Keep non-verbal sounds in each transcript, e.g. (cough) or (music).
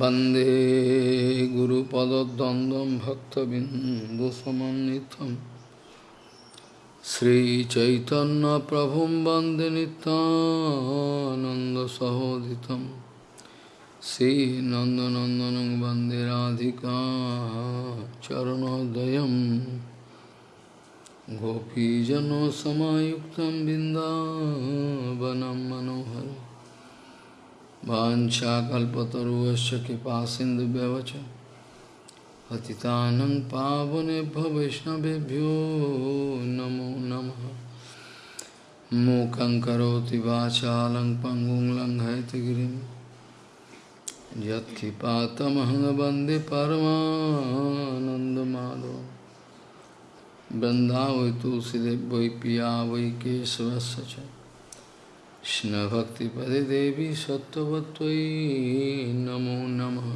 वंदे गुरुपदद्वन्द्वं भक्तबिन्दुसमन्नितं श्रीचैतन्यप्रभुं वंदे नितानन्दसहोदितं श्रीनन्दनन्दनं वंदे राधिका चरणोदयं गोपीजनसमायुक्तं बिन्दावनं मनोहरम् वाञ्छाकल्पतरुश्च कृपा सिन्धुभ्यवच पतितानं पावनेभ्यो वैष्णवेभ्यो नमो नमः। मूकं करोति वाचालं पङ्गुं लङ्घयतिगिरिं यत्कृपातमहं वंदे तुलसीदेव वै पिया कृष्णभक्तिपदे देवी सत्त्ववत्त्वयि नमो नमः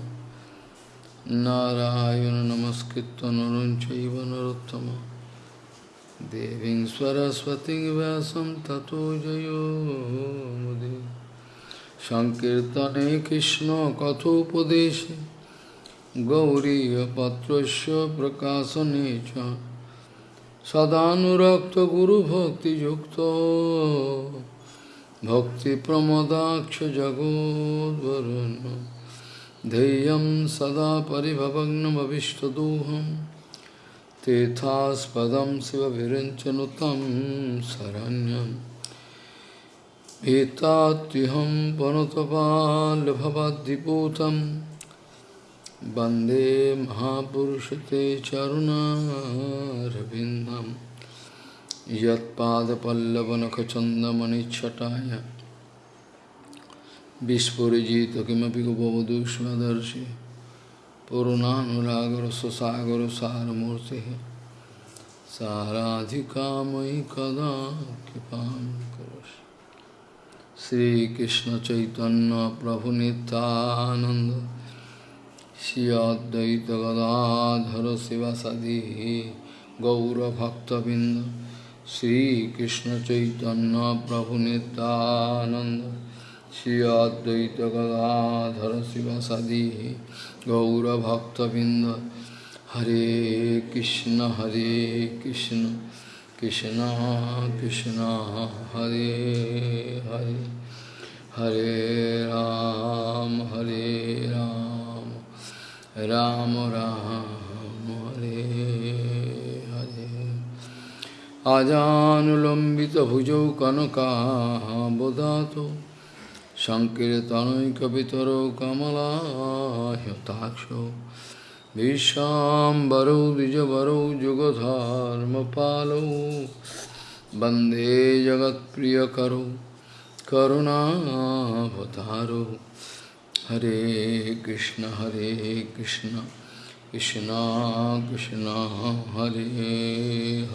नारायण नमस्कृत्य नरं चैव नरोत्तमं देवीं सरस्वतीं व्यासं ततो जयो मुदे सङ्कीर्तने कृष्णकथोपदेशे गौरीयपत्रस्य प्रकाशने च सदानुरक्तगुरुभक्तियुक्तो भक्तिप्रमदाक्षजगोद्वरुन् ध्येयं सदा परिभवग्नमभिष्टदोहं। तेथास्पदं शिवभिरञ्चनुतं शरण्यं एतात्युहं वनुतपाल्भवद्दिपूतं वंदे महापुरुष ते चरुणारविन्दम्। यत्पादपल्लवनखचन्दमणिच्छटाय। विस्फुरिजित किमपि उपवधूष्मदर्शि पूर्णानुरागरससागरसारमूर्तिः। साराधिका मयि कदा कृपां करोषि श्रीकृष्णचैतन्यप्रभुनितानन्द श्री अद्वैतगदाधर शिवसदि गौरभक्तबिन्द। Sri Krishna Chaitanya Prabhu Nityananda Sri Advaita Gadadhara Sivasadi Gaura Bhakta Vinda Hare Krishna Hare Krishna Krishna Krishna Hare Hare Hare Rama Hare Rama Rama Rama. আজানুলম্বিত ভুজৌ কনকাবদাত সংকীর্তনৈকিতর কমলাহ্যতাক্ষ বিশ্বাম্বরৌ দ্বিজবরৌ যুগধর্মপালৌ বন্দে জগৎ প্রিয় জগৎপ্রিয়করৌ করুণাবতারৌ। হরে কৃষ্ণ হরে কৃষ্ণ কৃষ্ণ কৃষ্ণ, হরে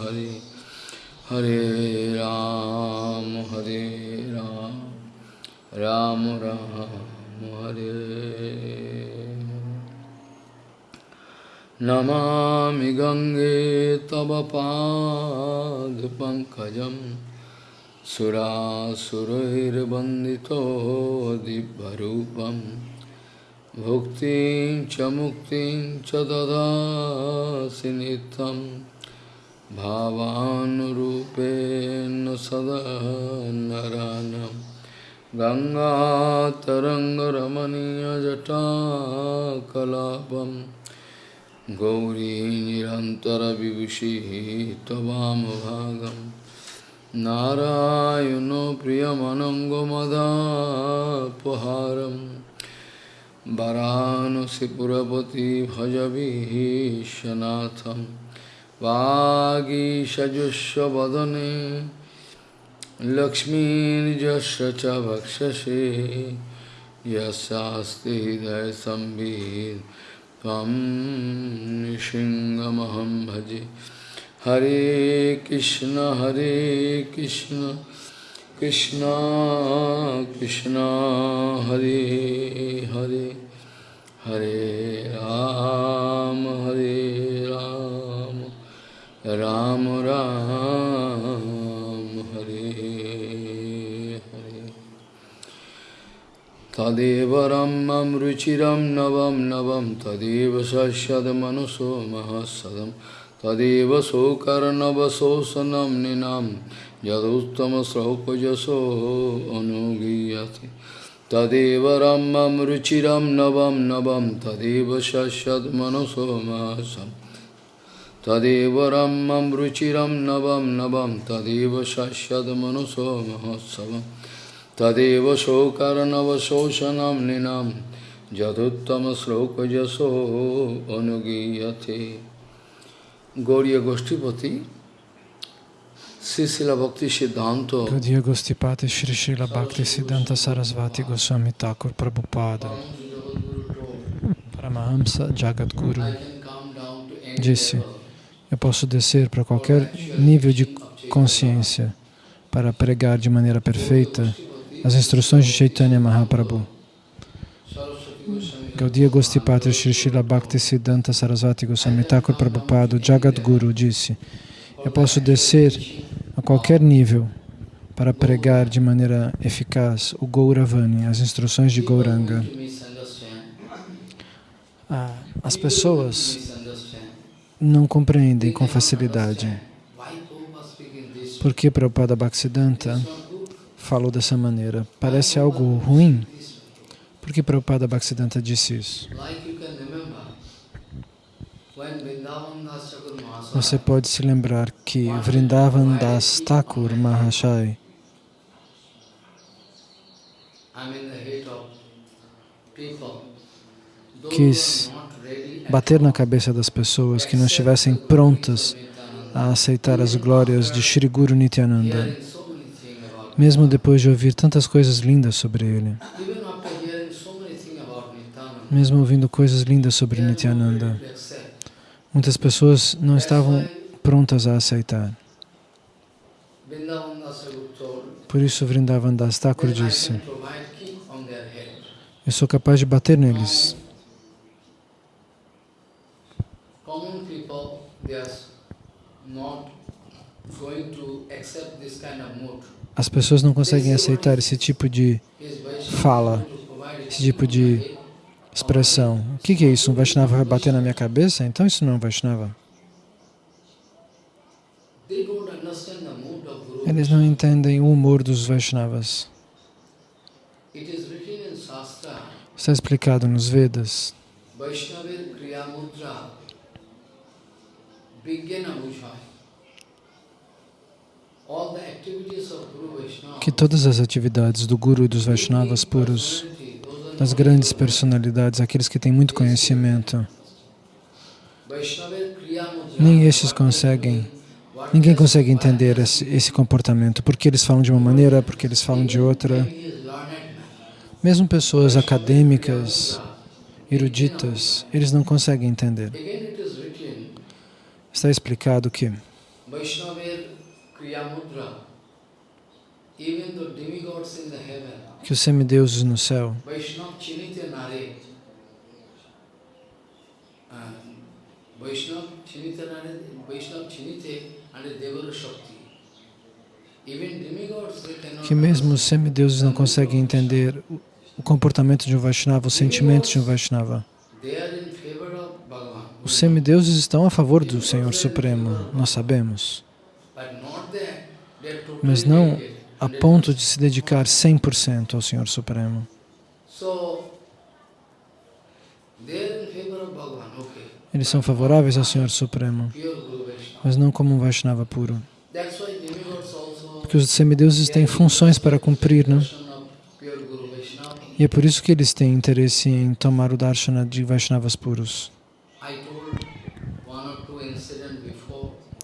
হরে। हरे हरे राम हरे राम राम राम हरे नमामि गङ्गे तव पादपङ्कजं सुरासुरैर्वन्दितो दिव्यरूपं भुक्तिं च मुक्तिं च ददासि नित्यम् भावानुरूपेण सदा नरानं गङ्गातरङ्गरमणीयजटाकलापं गौरी निरन्तरविभूषिः त्ववामभागं नारायणो प्रियमनङ्गमदापहारं वरानसिपुरपति भजविश्वनाथम् वागीषजुष्वदने लक्ष्मीर्यस्य च भक्षसे यस्यास्ति हृदयसंवित् त्वं नृसिंहमहं भजे। हरे कृष्ण हरे कृष्ण कृष्ण कृष्ण, हरे हरे। हरे राम। तदेव रम्यं रुचिरं नवं नवं तदेव सस्यदमनुषो महसदं। तदेव शोकर्णवशोषणं निनां यदुत्तमश्रौपजसो अनुगीयते। तदेव रम्यं रुचिरं नवं नवं तदेव सस्यद्मनुषो महसम् तदेव रम्यं रुचिरं नवं नवं तदेव शस्यद्मनुषो महोत्सवम् तदेव शोकर्णवशोषणं निनां यदुत्तमश्लोकजसो अनुगीयते Gauriya Goshtipati, Sisila Bhakti Siddhanta, Gaudiya Gostipati Shri Srila Bhakti Siddhanta Sarasvati Goswami Thakur Prabhupada Paramahamsa Jagadguru disse eu posso descer para qualquer nível de consciência para pregar de maneira perfeita as instruções de Chaitanya Mahaprabhu. Gaudiya Gostipati Shri Srila Bhakti Siddhanta Sarasvati Goswami Thakur Prabhupada, Jagadguru, disse eu posso descer a qualquer nível para pregar de maneira eficaz o Gauravani, as instruções de Gauranga. Ah, as pessoas não compreendem com facilidade. Por que Prabhupada Bhaktisiddhanta falou dessa maneira? Parece algo ruim? Por que Prabhupada Bhaktisiddhanta disse isso? Você pode se lembrar que Vrindavan Das Thakur Mahashai quis bater na cabeça das pessoas que não estivessem prontas a aceitar as glórias de Shri Guru Nityananda, mesmo depois de ouvir tantas coisas lindas sobre ele. Mesmo ouvindo coisas lindas sobre Nityananda, muitas pessoas não estavam prontas a aceitar. Por isso Vrindavan Das Thakur disse, eu sou capaz de bater neles. As pessoas não conseguem aceitar esse tipo de fala, esse tipo de expressão. O que é isso? Um Vaishnava vai bater na minha cabeça? Então isso não é um Vaishnava. Eles não entendem o humor dos Vaishnavas. Está explicado nos Vedas que todas as atividades do Guru e dos Vaishnavas puros, das grandes personalidades, aqueles que têm muito conhecimento, nem estes conseguem, ninguém consegue entender esse, esse comportamento, porque eles falam de uma maneira, porque eles falam de outra. Mesmo pessoas acadêmicas, eruditas, eles não conseguem entender. Está explicado que que os semideuses no céu. que mesmo os semideuses não conseguem entender o comportamento de um Vaishnava, os sentimentos de um Vaishnava. Os semideuses estão a favor do Senhor Supremo, nós sabemos. Mas não a ponto de se dedicar 100% ao Senhor Supremo. Eles são favoráveis ao Senhor Supremo, mas não como um Vaishnava puro. Porque os semideuses têm funções para cumprir, não? E é por isso que eles têm interesse em tomar o darshana de Vaishnavas puros.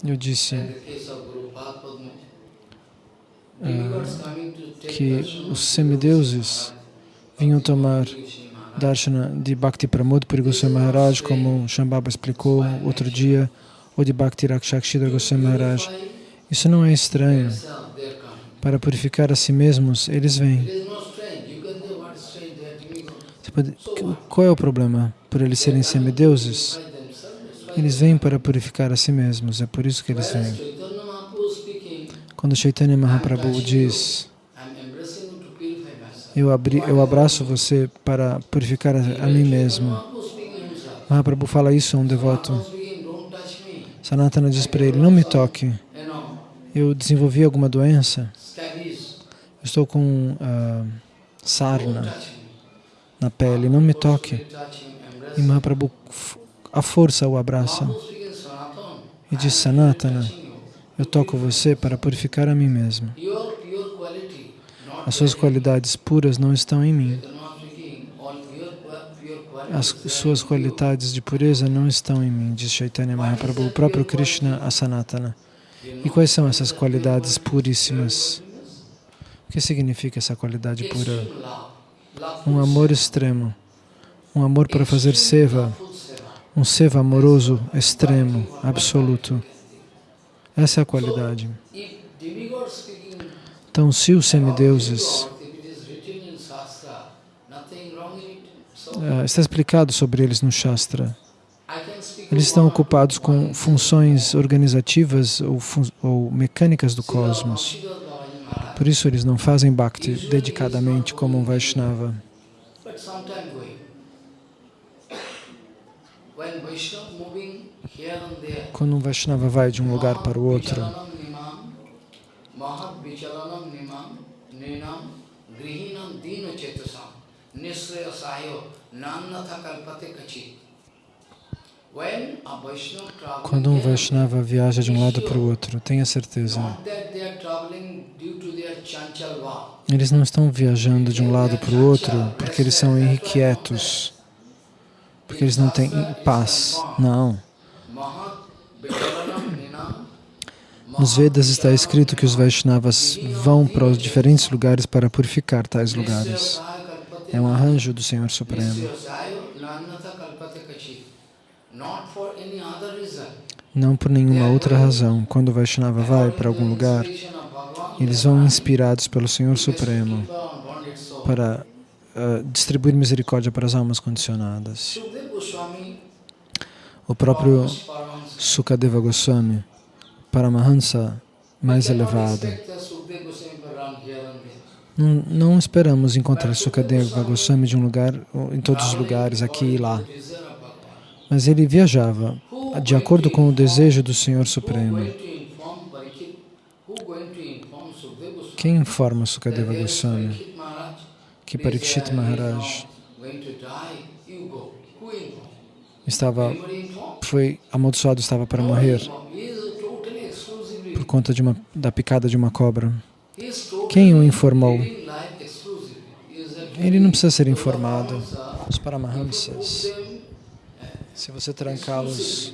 Eu disse que os semideuses vinham tomar darshana de Bhakti Pramod Puri Goswami Maharaj, como Shambhava explicou outro dia, ou de Bhakti Rakshakshidra Goswami Maharaj. Isso não é estranho. Para purificar a si mesmos, eles vêm. Qual é o problema? Por eles serem semideuses? Eles vêm para purificar a si mesmos, é por isso que eles vêm. Quando Chaitanya Mahaprabhu diz Eu, abri, eu abraço você para purificar a, a mim mesmo. Mahaprabhu fala isso a um devoto. Sanatana diz para ele, não me toque. Eu desenvolvi alguma doença. Eu estou com ah, sarna na pele. Não me toque. E. Mahaprabhu, a força o abraça. E diz, Sanatana. Eu toco você para purificar a mim mesmo. As suas qualidades puras não estão em mim. As suas qualidades de pureza não estão em mim, diz Chaitanya Mahaprabhu, o próprio Krishna a Sanatana. E quais são essas qualidades puríssimas? O que significa essa qualidade pura? Um amor extremo, um amor para fazer seva. um seva amoroso extremo, absoluto. Essa é a qualidade. Então, se os semideuses, ah, está explicado sobre eles no Shastra, eles estão ocupados com funções organizativas ou, fun- ou mecânicas do cosmos. Por isso eles não fazem bhakti dedicadamente como um Vaishnava. Quando um Vaishnava vai de um lugar para o outro, quando um Vaishnava viaja de um lado para o outro, tenha certeza, eles não estão viajando de um lado para o outro porque eles são irrequietos, porque eles não têm paz. Não. Nos Vedas está escrito que os Vaishnavas vão para os diferentes lugares para purificar tais lugares. É um arranjo do Senhor Supremo. Não por nenhuma outra razão. Quando o Vaishnava vai para algum lugar, eles vão inspirados pelo Senhor Supremo para ah, distribuir misericórdia para as almas condicionadas. O próprio Sukadeva Goswami, Paramahansa mais elevado, não, esperamos encontrar Sukadeva Goswami de um lugar, em todos os lugares, aqui e lá. Mas ele viajava de acordo com o desejo do Senhor Supremo. Quem informa Sukadeva Goswami que Parikshit say, "I am Maharaj estava, foi amaldiçoado, estava para morrer por conta uma, da picada de uma cobra. Quem o informou? Ele não precisa ser informado. Os Paramahamsas, se você trancá-los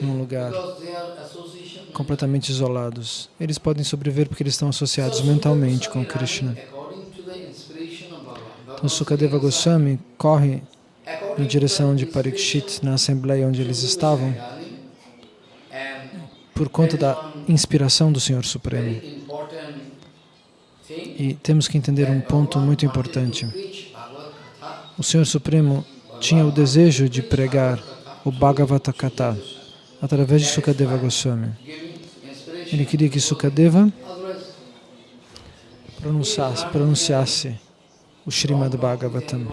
num lugar completamente isolados, eles podem sobreviver porque eles estão associados mentalmente com Krishna. Então Sukadeva Goswami corre na direção de Parikshit na assembleia onde eles estavam por conta da inspiração do Senhor Supremo. E temos que entender um ponto muito importante. O Senhor Supremo tinha o desejo de pregar o Bhagavata Kata através de Sukadeva Goswami. Ele queria que Sukadeva pronunciasse, pronunciasse o Srimad Bhagavatam.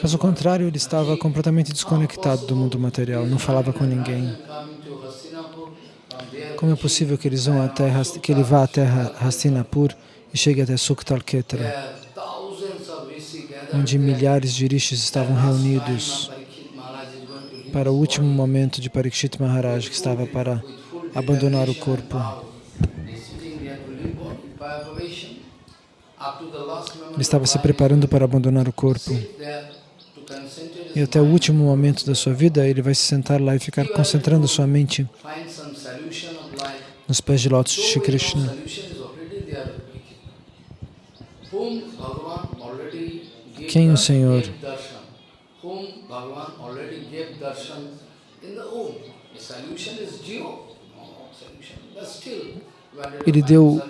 Caso contrário, ele estava completamente desconectado do mundo material, não falava com ninguém. Como é possível que, eles vão até, que ele vá até Ha- Hastinapur e chegue até Suktalketra, onde milhares de rishis estavam reunidos para o último momento de Parikshit Maharaj, que estava para abandonar o corpo. Ele estava se preparando para abandonar o corpo. E até o último momento da sua vida, ele vai se sentar lá e ficar concentrando sua mente nos pés de lótus de Shri Krishna. Quem o Senhor? darshan. Darshan Ele deu-?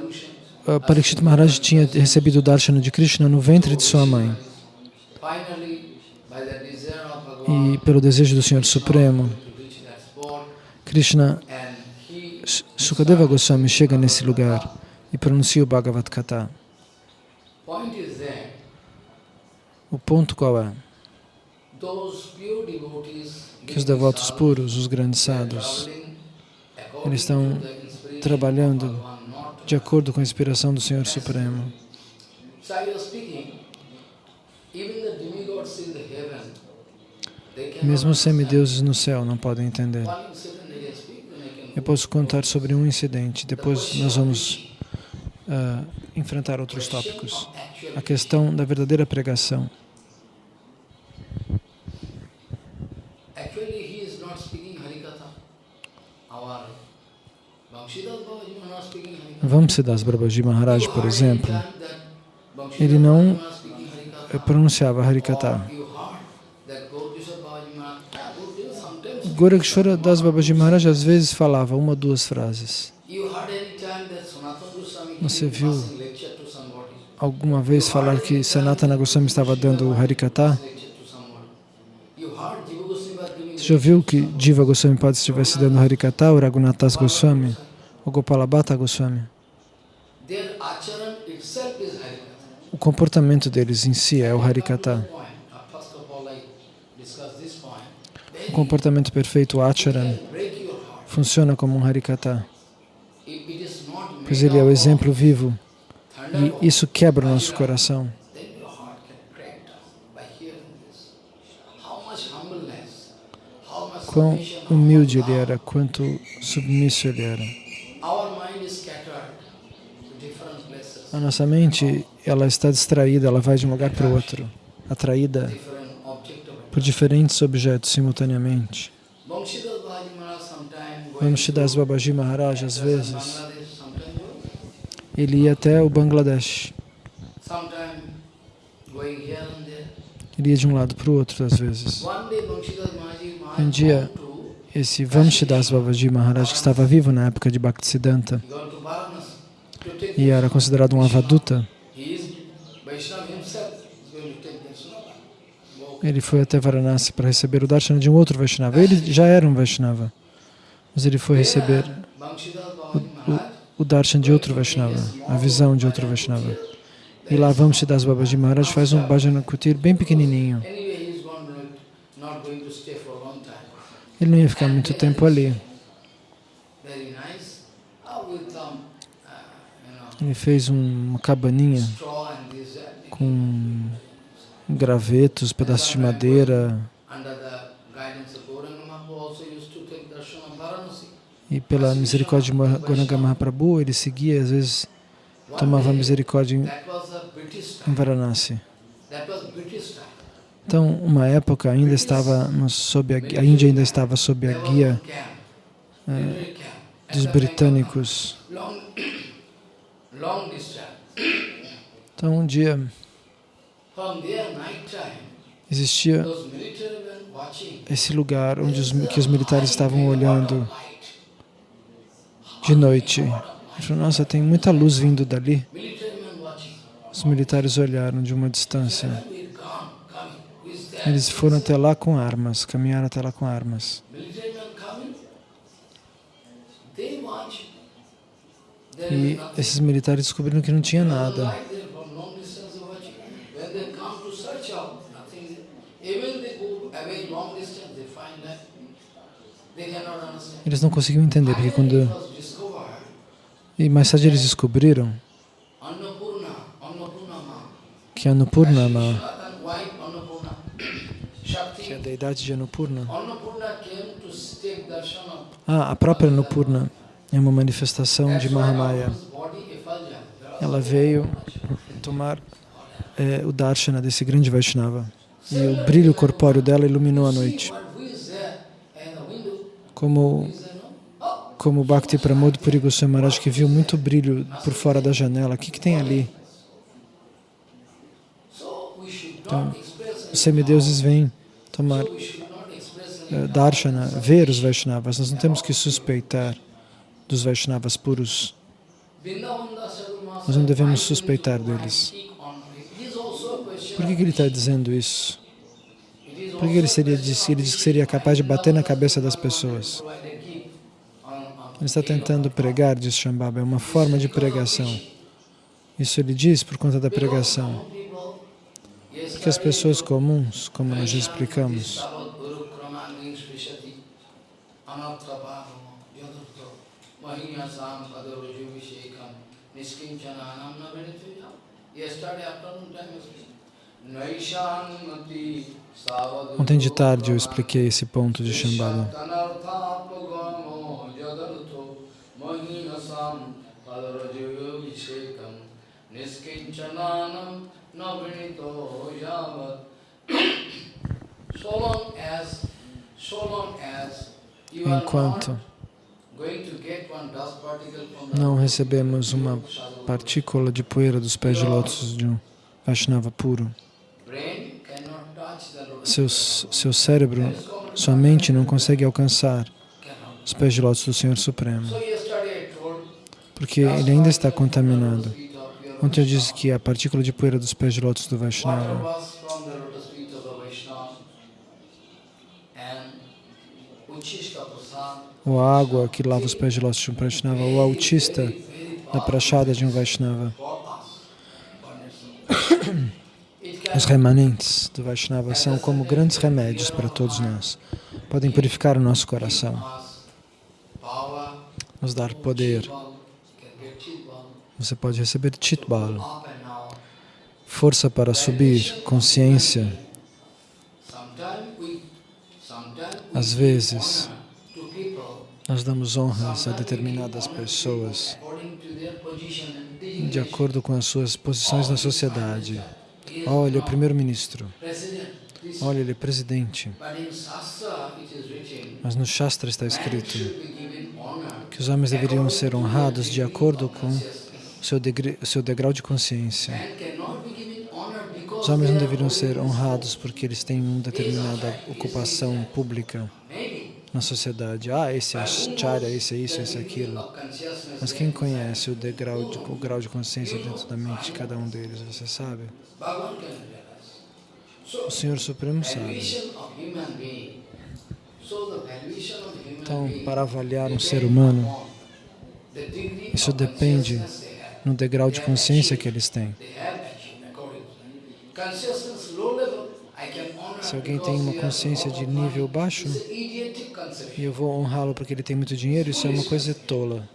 Uh, Parikshit Maharaj tinha recebido o darshana de Krishna no ventre de sua mãe. Finally, by the desire of Bhagavan, E pelo desejo do Senhor Supremo, Krishna, Sukadeva Goswami chega nesse lugar e pronuncia o Bhagavad Gita. O ponto qual é? Que os devotos puros, os grandes sadhus, eles estão trabalhando de acordo com a inspiração do Senhor Supremo. Mesmo os semideuses no céu não podem entender. Eu posso contar sobre um incidente, depois nós vamos ah, enfrentar outros tópicos. A questão da verdadeira pregação. Vamsidas Babaji Maharaj, por exemplo, ele não pronunciava Harikata. Gorakshora Das Babaji Maharaj às vezes falava uma duas frases. Você viu? Alguma vez falar que Sanatana Goswami estava dando Harikata? Was giving Você já viu que Diva Goswami pode estivesse dando Harikata, ou Raghunathas Goswami, ou Gopalabhata Goswami? O comportamento deles em si é o Harikata. Point. Uh, First of all, I discuss this point. O comportamento perfeito, o Acharan, funciona como um Harikata, pois ele é o exemplo vivo e isso quebra o nosso coração. Quão humilde ele era, quanto submisso ele era. A nossa mente, ela está distraída, ela vai de um lugar para o outro, atraída different object of it. Por diferentes objetos simultaneamente. Vamshidas Babaji Maharaj, às vezes, ele ia até o Bangladesh. Ele ia de um lado para o outro, às vezes. Um dia, esse Vamshidas Babaji Maharaj, que estava vivo na época de Bhaktisiddhanta e era considerado um avaduta, ele foi até Varanasi para receber o darshana de um outro Vaishnava. Ele já era um Vaishnava, mas ele foi receber Maharaj, o darshan de outro Vaishnava, a visão de outro Vaishnava. E lá Vamshidas Babaji Maharaj faz um bhajana kutir bem pequenininho. Ele não ia ficar muito tempo ali. Ele fez um- uma cabaninha com gravetos, pedaços de madeira e pela misericórdia de Gauranga Mahaprabhu ele seguia, às vezes tomava misericórdia em, em. Varanasi. Então, uma época ainda estava sob a, a Índia ainda estava sob a guia. At dos britânicos. Então, um dia From there, night time, existia esse lugar onde os, que os militares estavam olhando de noite. Nossa, tem muita luz vindo dali. Os militares olharam de uma distância. Eles foram até lá com armas, caminharam até lá com armas. E esses militares descobriram que não tinha nada. Eles não conseguiam entender, porque quando... E mais tarde eles descobriram que wife Annapurna, que é a deidade de of ah, a própria Annapurna é uma manifestação de Mahamaya. Ela veio tomar eh, o darshana desse grande Vaishnava. E o brilho corpóreo dela iluminou a noite. But who is there in the window? Como, como Bhakti Pramod Puri Goswami que viu muito brilho por fora da janela. O que, que tem ali? Então, Os semideuses vêm tomar eh, darshana, ver os Vaishnavas. Nós não temos que suspeitar dos Vaishnavas puros. Nós não devemos suspeitar deles. Por que, que ele está dizendo isso? Por que ele, seria, disse- ele disse que seria capaz de bater na cabeça das pessoas? Ele está tentando pregar, diz Shambhava, é uma forma de pregação. Isso ele diz por conta da pregação. Porque as pessoas comuns, como nós já explicamos, Ontem de tarde eu expliquei esse ponto de Shambhala. Enquanto não recebemos uma partícula de poeira dos pés de lótus de um Vaishnava puro, seu, seu cérebro, sua mente não consegue alcançar os pés de lótus do Senhor Supremo, porque ele ainda está contaminado. Ontem eu disse que a partícula de poeira dos pés de lótus do Vaishnava ou a água que lava os pés de lótus de um Vaishnava, ou a autista da prachada de um Vaishnava. (coughs) Os remanentes do Vaishnava são como grandes remédios para todos nós. Podem purificar o nosso coração, nos dar poder. Você pode receber Chitbal, força para subir, consciência. Às vezes, nós damos honras a determinadas pessoas de acordo com as suas posições na sociedade. Olha, ele é primeiro-ministro. Olha, ele é presidente. Mas no Shastra está escrito que os homens deveriam ser honrados de acordo com o seu, o seu degrau de consciência. Os homens não deveriam ser honrados porque eles têm uma determinada ocupação pública na sociedade. Ah, esse é acharya, esse é isso, esse é aquilo. Mas quem conhece o, degrau de, o grau de consciência dentro da mente de cada um deles, você sabe? O Senhor Supremo sabe. Então, para avaliar um ser humano, isso depende no degrau de consciência que eles têm. Se alguém tem uma consciência de nível baixo e eu vou honrá-lo porque ele tem muito dinheiro, isso é uma coisa tola.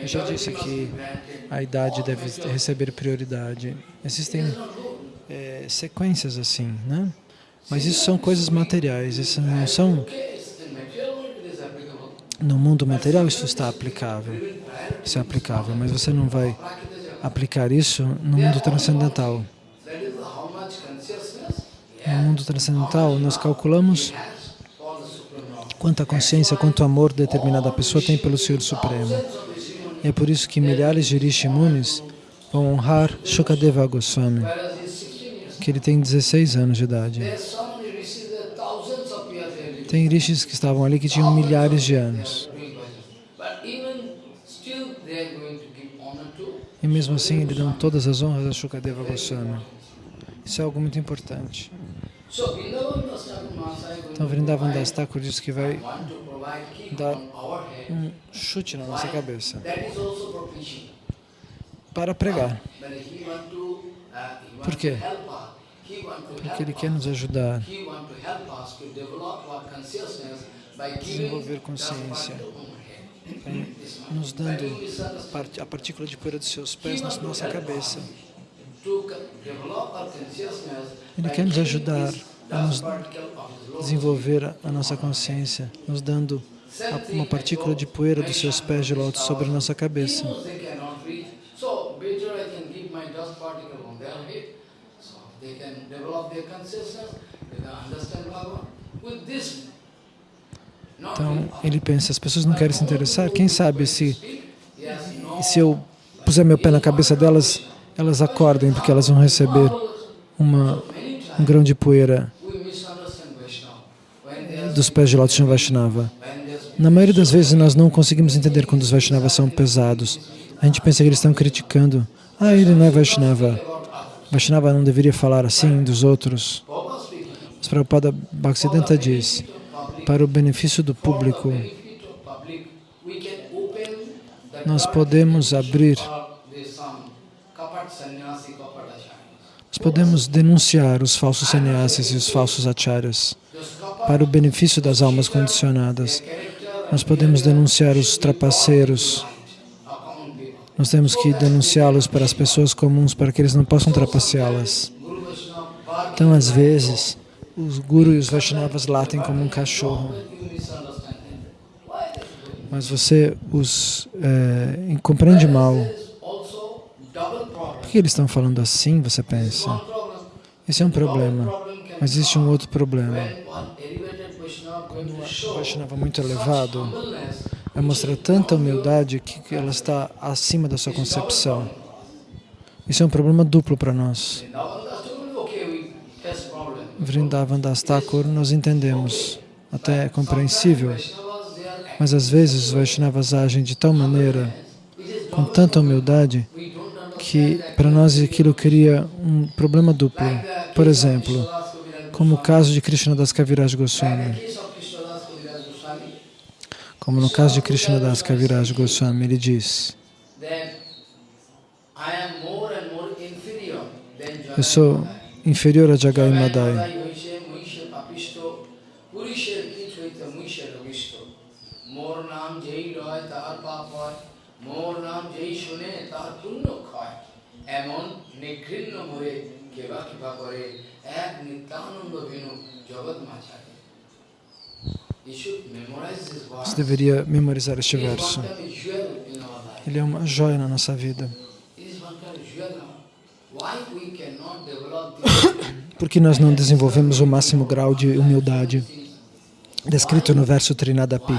Eu já disse que a idade deve receber prioridade. Existem é, sequências assim, né? Mas isso são coisas materiais, isso não são... No mundo material isso está aplicável, isso é aplicável, mas você não vai aplicar isso no mundo transcendental. No mundo transcendental, nós calculamos quanta consciência, quanto amor determinada pessoa tem pelo Senhor Supremo. É por isso que milhares de Rishimunis vão honrar Shukadeva Goswami, que ele tem 16 anos de idade. Tem rishis que estavam ali que tinham milhares de anos. E mesmo assim, ele dão todas as honras a Shukadeva Goswami. Isso é algo muito importante. Então, Vrindavan Das Thakur diz que vai dar um chute na nossa cabeça para pregar. Por quê? Porque ele quer nos ajudar a desenvolver consciência nos dando a partícula de poeira dos seus pés na nossa cabeça. Ele quer nos ajudar a nos desenvolver a nossa consciência, nos dando uma partícula de poeira dos seus pés de lótus sobre a nossa cabeça. Então, ele pensa, as pessoas não querem se interessar, quem sabe se, se eu puser meu pé na cabeça delas, elas acordem, porque elas vão receber uma, um grão de poeira dos pés de Lótus de Vaishnava. Na maioria das vezes nós não conseguimos entender quando os Vaishnavas são pesados. A gente pensa que eles estão criticando. Ah, ele não é Vaishnava. Vaishnava não deveria falar assim dos outros. Mas Prabhupada Bhaktisiddhanta diz, para o benefício do público, nós podemos abrir, nós podemos denunciar os falsos sannyasis e os falsos acharyas para o benefício das almas condicionadas. Nós podemos denunciar os trapaceiros, nós temos que denunciá-los para as pessoas comuns, para que eles não possam trapaceá-las. Então, às vezes, os Guru e os Vaishnavas latem como um cachorro, mas você os eh, compreende mal. Por que eles estão falando assim, você pensa? Esse é um problema, mas existe um outro problema. Vaishnava Vaishnava muito elevado vai mostrar tanta humildade que ela está acima da sua concepção. Isso é um problema duplo para nós. Vrindavan Das Thakur, Das nós entendemos, até é compreensível, mas às vezes os Vaishnavas agem de tal maneira, com tanta humildade, que para nós aquilo cria um problema duplo. Por exemplo, como o caso de Krishnadas Kaviraj Goswami. case of Krishnadas Kaviraj Goswami, Como no caso de Krishnadas Kaviraj Goswami, ele diz, then I am more and more inferior than eu sou Jagannath. inferior a Jagai Madai. Jagannath hoise muishe papisto, purisher kit hoite muishe ravisto. More naam jai roy তার পাপ হয়, মোর নাম যেই শুনে তার পুণ্য ক্ষয়। এমন নিঘৃণ্য মোরে কেবা কৃপা করে এক নিত্যানন্দ বিনু জগৎ মাঝারে você deveria memorizar este verso. Ele é uma joia na nossa vida. (coughs) Por que nós não desenvolvemos o máximo grau de humildade descrito no verso Trinadapi?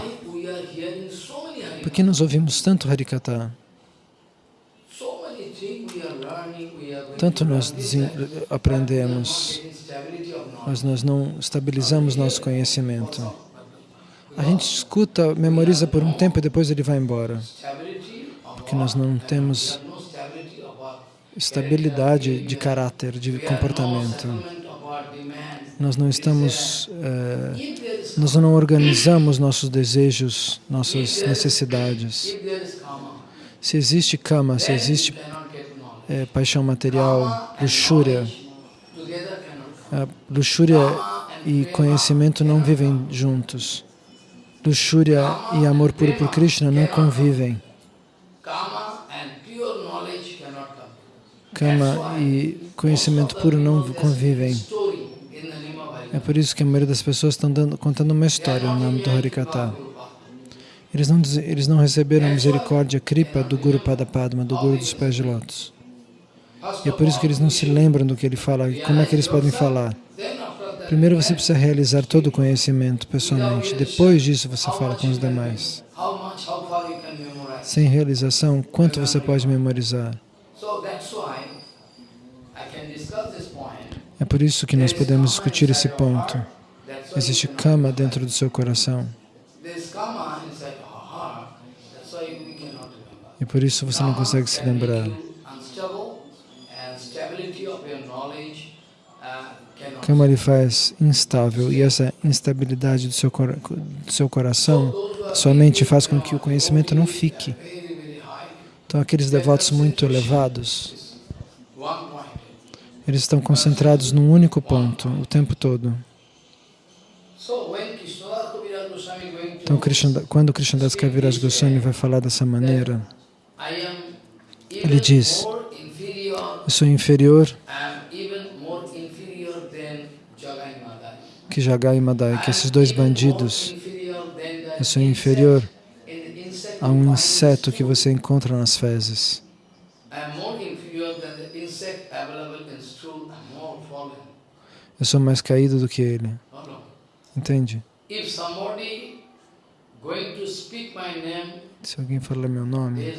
Por que nós ouvimos tanto Harikata? Tanto to nós aprendemos, mas nós não estabilizamos nosso conhecimento. A gente escuta, memoriza por um tempo e depois ele vai embora. Porque nós não temos estabilidade de caráter, de comportamento. Nós não estamos, eh, is nós não organizamos nossos desejos, nossas necessidades. Se existe kama, se existe eh, paixão material, luxúria, a luxúria e conhecimento não vivem juntos. Luxúria e amor puro por Krishna não convivem. Kama e conhecimento puro não convivem. É por isso que a maioria das pessoas estão dando, contando uma história no nome do Harikata. Eles não, eles não receberam a misericórdia kripa do Guru Padapadma, do Guru dos Pés de Lótus. E é por isso que eles não se lembram do que ele fala. Como é que eles podem falar? Primeiro você precisa realizar todo o conhecimento pessoalmente. Depois disso você fala com os demais. Sem realização, quanto você pode memorizar? É por isso que nós podemos discutir esse ponto. Existe kama dentro do seu coração. E por isso você não consegue se lembrar. make you Unstable and stability of your knowledge uh, cannot. Kama lhe faz instável e essa instabilidade do seu, do seu coração, sua mente, faz com que o conhecimento não fique. Então, aqueles devotos muito elevados, eles estão concentrados num único ponto o tempo todo. Então, quando Krishnadas Kaviraj Goswami vai falar dessa maneira, Ele diz, eu sou inferior am even more inferior than Jagai Madai. Que Jagai e Madai, que esses dois bandidos, eu sou inferior a um inseto que você encontra nas fezes. Eu sou mais caído do que ele. Entende? Se alguém falar meu nome,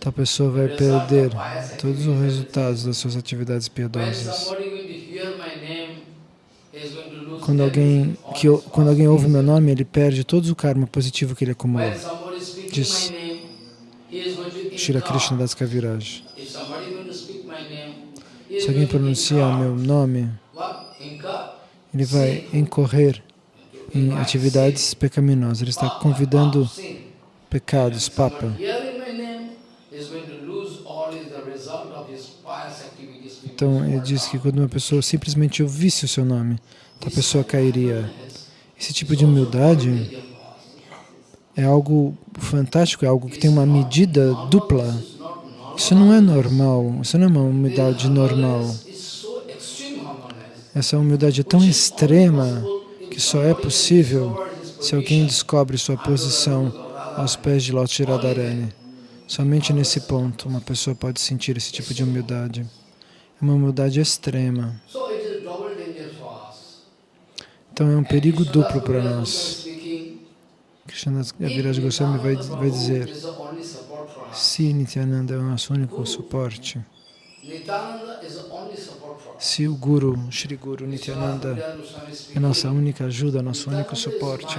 tal pessoa vai perder todos os resultados das suas atividades piedosas. Quando alguém, que, quando alguém ouve meu nome, ele perde todo o karma positivo que ele acumulou. Diz Shira. Krishna Das Kaviraj. Se alguém incur. meu nome, ele vai incorrer em atividades pecaminosas. Ele está convidando pecados, papa. Então ele diz que quando uma pessoa simplesmente ouvisse o seu nome, a pessoa cairia. Esse tipo de humildade é algo fantástico, é algo que tem uma medida dupla. Isso não é normal, isso não é uma humildade normal. Essa humildade é tão extrema que só é possível se alguém descobre sua posição aos pés de Lord Radharani. Somente nesse ponto uma pessoa pode sentir esse tipo de humildade. É uma humildade extrema. Então é um perigo duplo para nós. Krishna Viraj Goswami vai, vai dizer, se Nityananda é o nosso único suporte, se o Guru, Shri Guru Nityananda é nossa única ajuda, nosso único suporte,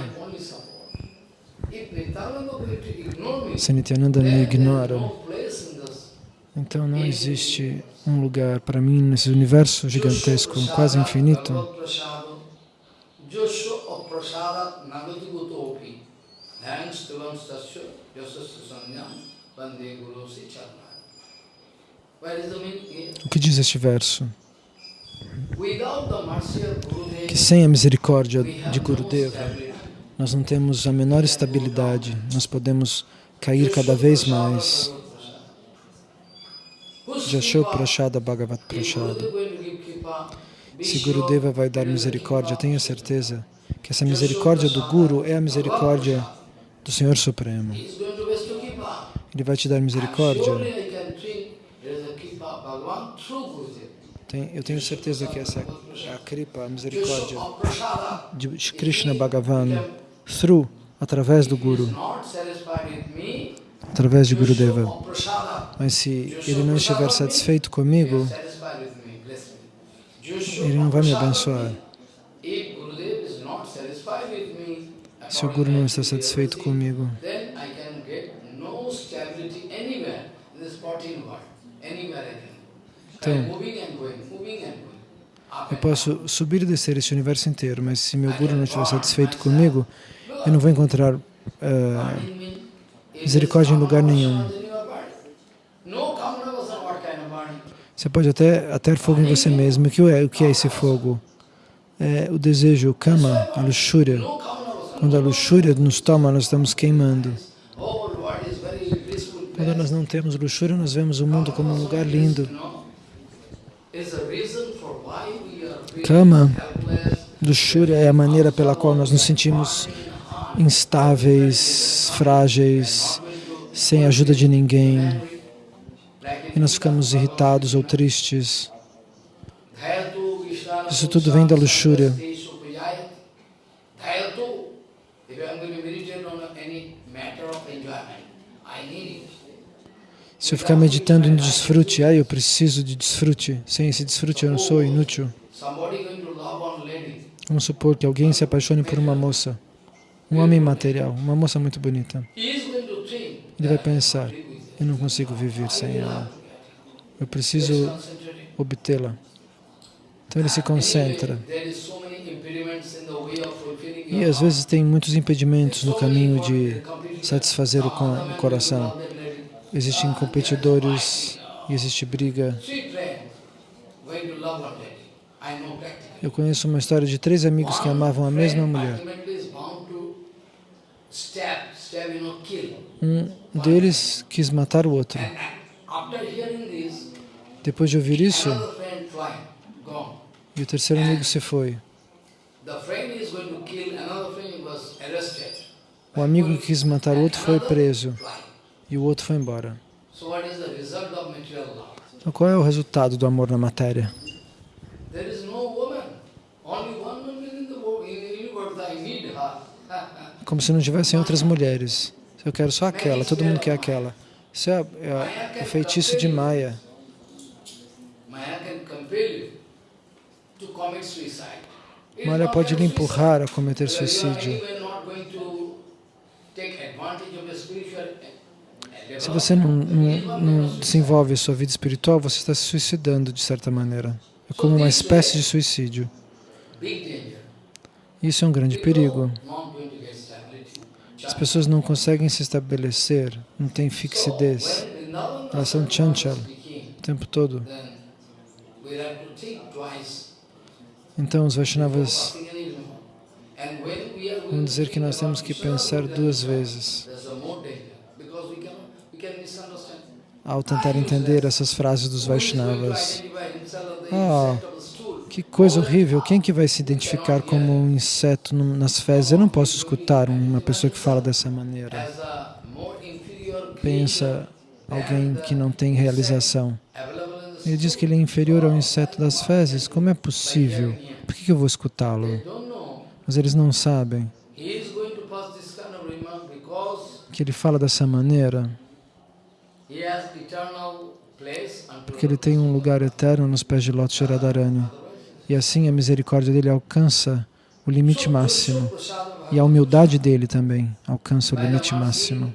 se Nityananda me ignora, então não existe um lugar para mim nesse universo gigantesco, quase infinito. O que diz este verso? Que sem a misericórdia de Gurudeva, nós não temos a menor estabilidade, nós podemos cair cada vez mais. Jasho Prashada Bhagavat Prashada. Se Gurudeva vai dar misericórdia, tenha certeza que essa misericórdia do Guru é a misericórdia do Senhor Supremo. Ele vai te dar misericórdia. Eu tenho certeza que essa é a Kripa, a misericórdia de Krishna Bhagavan, through, através do Guru, através de Gurudeva. Mas se ele não estiver satisfeito comigo, ele não vai me abençoar. Se o Guru não está satisfeito comigo, então, eu posso subir e descer este universo inteiro, mas se meu Guru não estiver satisfeito comigo, eu não vou encontrar uh, misericórdia em lugar nenhum. Você pode até ater fogo em você mesmo. O que é, o que é esse fogo? É o desejo, o kama, a luxúria. Quando a luxúria nos toma, nós estamos queimando. Quando nós não temos luxúria, nós vemos o mundo como um lugar lindo. Kama, luxúria é a maneira pela qual nós nos sentimos instáveis, frágeis, sem ajuda de ninguém. E nós ficamos irritados ou tristes. Isso tudo vem da luxúria. Se eu ficar meditando no desfrute, ah, eu preciso de desfrute. Sem esse desfrute eu não sou inútil. Vamos supor que alguém se apaixone por uma moça, um homem material, uma moça muito bonita. Ele vai pensar, eu não consigo viver sem ela. Eu preciso obtê-la. Então ele se concentra. E às vezes tem muitos impedimentos no caminho de satisfazer o coração. Existem competidores, existe briga. Eu conheço uma história de três amigos que amavam a mesma mulher. Um deles quis matar o outro. Depois de ouvir isso, e o terceiro amigo se foi. O amigo que quis matar o outro foi preso e o outro foi embora. Então, qual é o resultado do amor na matéria? (laughs) Como se não tivessem outras mulheres. Eu quero só aquela, todo mundo quer aquela. Isso é, é o feitiço de Maya. Maya pode lhe empurrar a cometer suicídio. Se você não, não, não desenvolve a sua vida espiritual, você está se suicidando de certa maneira. É como uma espécie de suicídio. Isso é um grande perigo. As pessoas não conseguem se estabelecer, não têm fixidez, elas são chanchal o tempo todo. Então os Vaishnavas vão dizer que nós temos que pensar duas vezes ao tentar entender essas frases dos Vaishnavas. Ah, que coisa horrível, quem que vai se identificar como um inseto nas fezes? Eu não posso escutar uma pessoa que fala dessa maneira. Pensa alguém que não tem realização. Ele diz que ele é inferior ao inseto das fezes. Como é possível? Por que eu vou escutá-lo? Mas eles não sabem que ele fala dessa maneira porque ele tem um lugar eterno nos pés de Lotus Radharani. E assim a misericórdia dele alcança o limite máximo. E a humildade dele também alcança o limite máximo.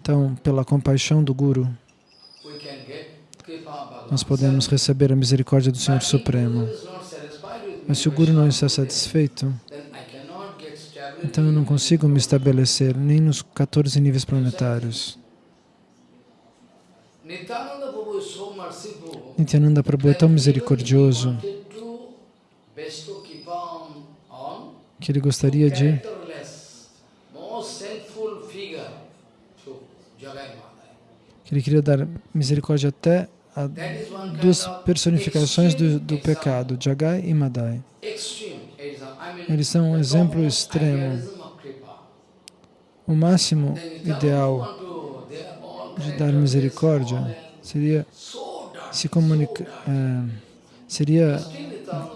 Então, pela compaixão do Guru, nós podemos receber a misericórdia do Senhor Supremo. Mas se o Guru não está satisfeito, então eu não consigo me estabelecer nem nos 14 níveis planetários. Nityananda Prabhu é tão misericordioso que ele gostaria de que ele queria dar misericórdia até a duas personificações do, do pecado, Jagai e Madai. Eles são um exemplo extremo. O máximo ideal de dar misericórdia seria se comunicar, é, seria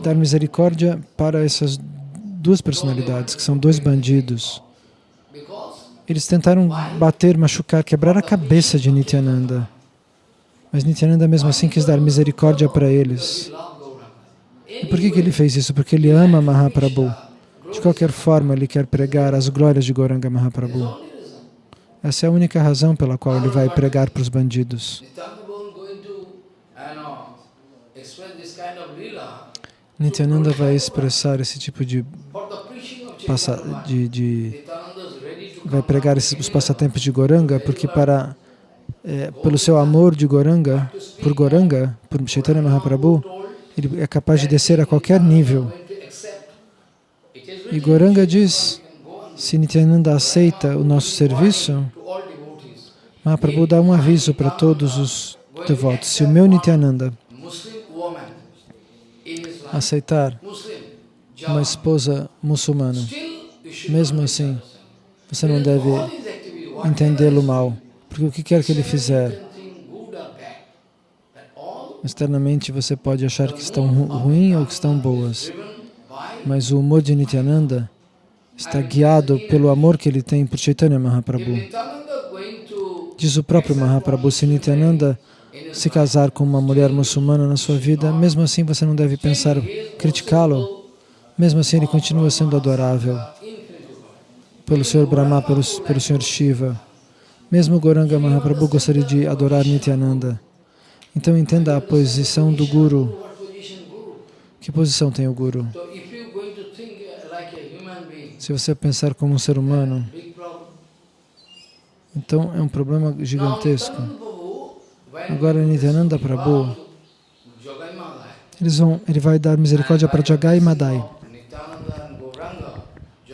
dar misericórdia para essas duas personalidades, que são dois bandidos. Eles tentaram bater, machucar, quebrar a cabeça de Nityananda. Mas Nityananda mesmo assim quis dar misericórdia para eles. E por que, que ele fez isso? Porque ele ama Mahaprabhu. De qualquer forma, ele quer pregar as glórias de Goranga Mahaprabhu. Essa é a única razão pela qual ele vai pregar para os bandidos. Nityananda vai expressar esse tipo de, de, de vai pregar esses, os passatempos de Goranga, porque para é, pelo seu amor de Goranga, por Goranga, por Chaitanya Mahaprabhu, ele é capaz de descer a qualquer nível. E Goranga diz, se Nityananda aceita o nosso serviço, Mahaprabhu dá um aviso para todos os devotos. Se o meu Nityananda aceitar uma esposa muçulmana, mesmo assim, você não deve entendê-lo mal, porque o que quer que ele fizer, externamente você pode achar que estão ruins ou que estão boas, mas o humor de Nityananda está guiado pelo amor que ele tem por Chaitanya Mahaprabhu. Diz o próprio Mahaprabhu, se Nityananda se casar com uma mulher muçulmana na sua vida, mesmo assim você não deve pensar criticá-lo, mesmo assim ele continua sendo adorável pelo Senhor Brahma, pelo, pelo Senhor Shiva. Mesmo Goranga Mahaprabhu gostaria de adorar Nityananda. Então entenda a posição do Guru. Que posição tem o Guru? Se você pensar como um ser humano, então é um problema gigantesco. Agora Nityananda Prabhu, eles vão, ele vai dar misericórdia para Jagai Madai.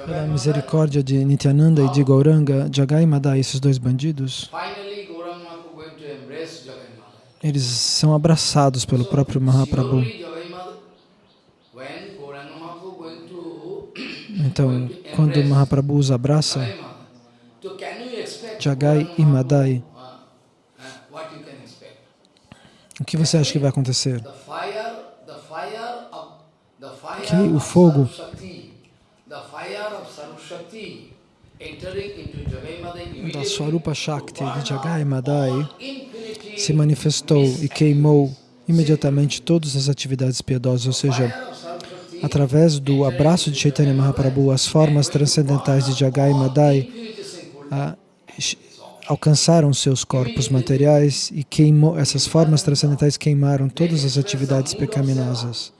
Pela misericórdia de Nityananda e de Gauranga, Jagai e Madai, esses dois bandidos, eles são abraçados pelo próprio Mahaprabhu. (coughs) Então, quando Mahaprabhu os abraça, Jagai e Madai, o que você acha que vai acontecer? Que o fogo da Swarupa Shakti de Jagai Madai se manifestou e queimou imediatamente todas as atividades piedosas, ou seja, através do abraço de Chaitanya Mahaprabhu, as formas transcendentais de Jagai Madai a, alcançaram seus corpos materiais e queimou, essas formas transcendentais queimaram todas as atividades pecaminosas.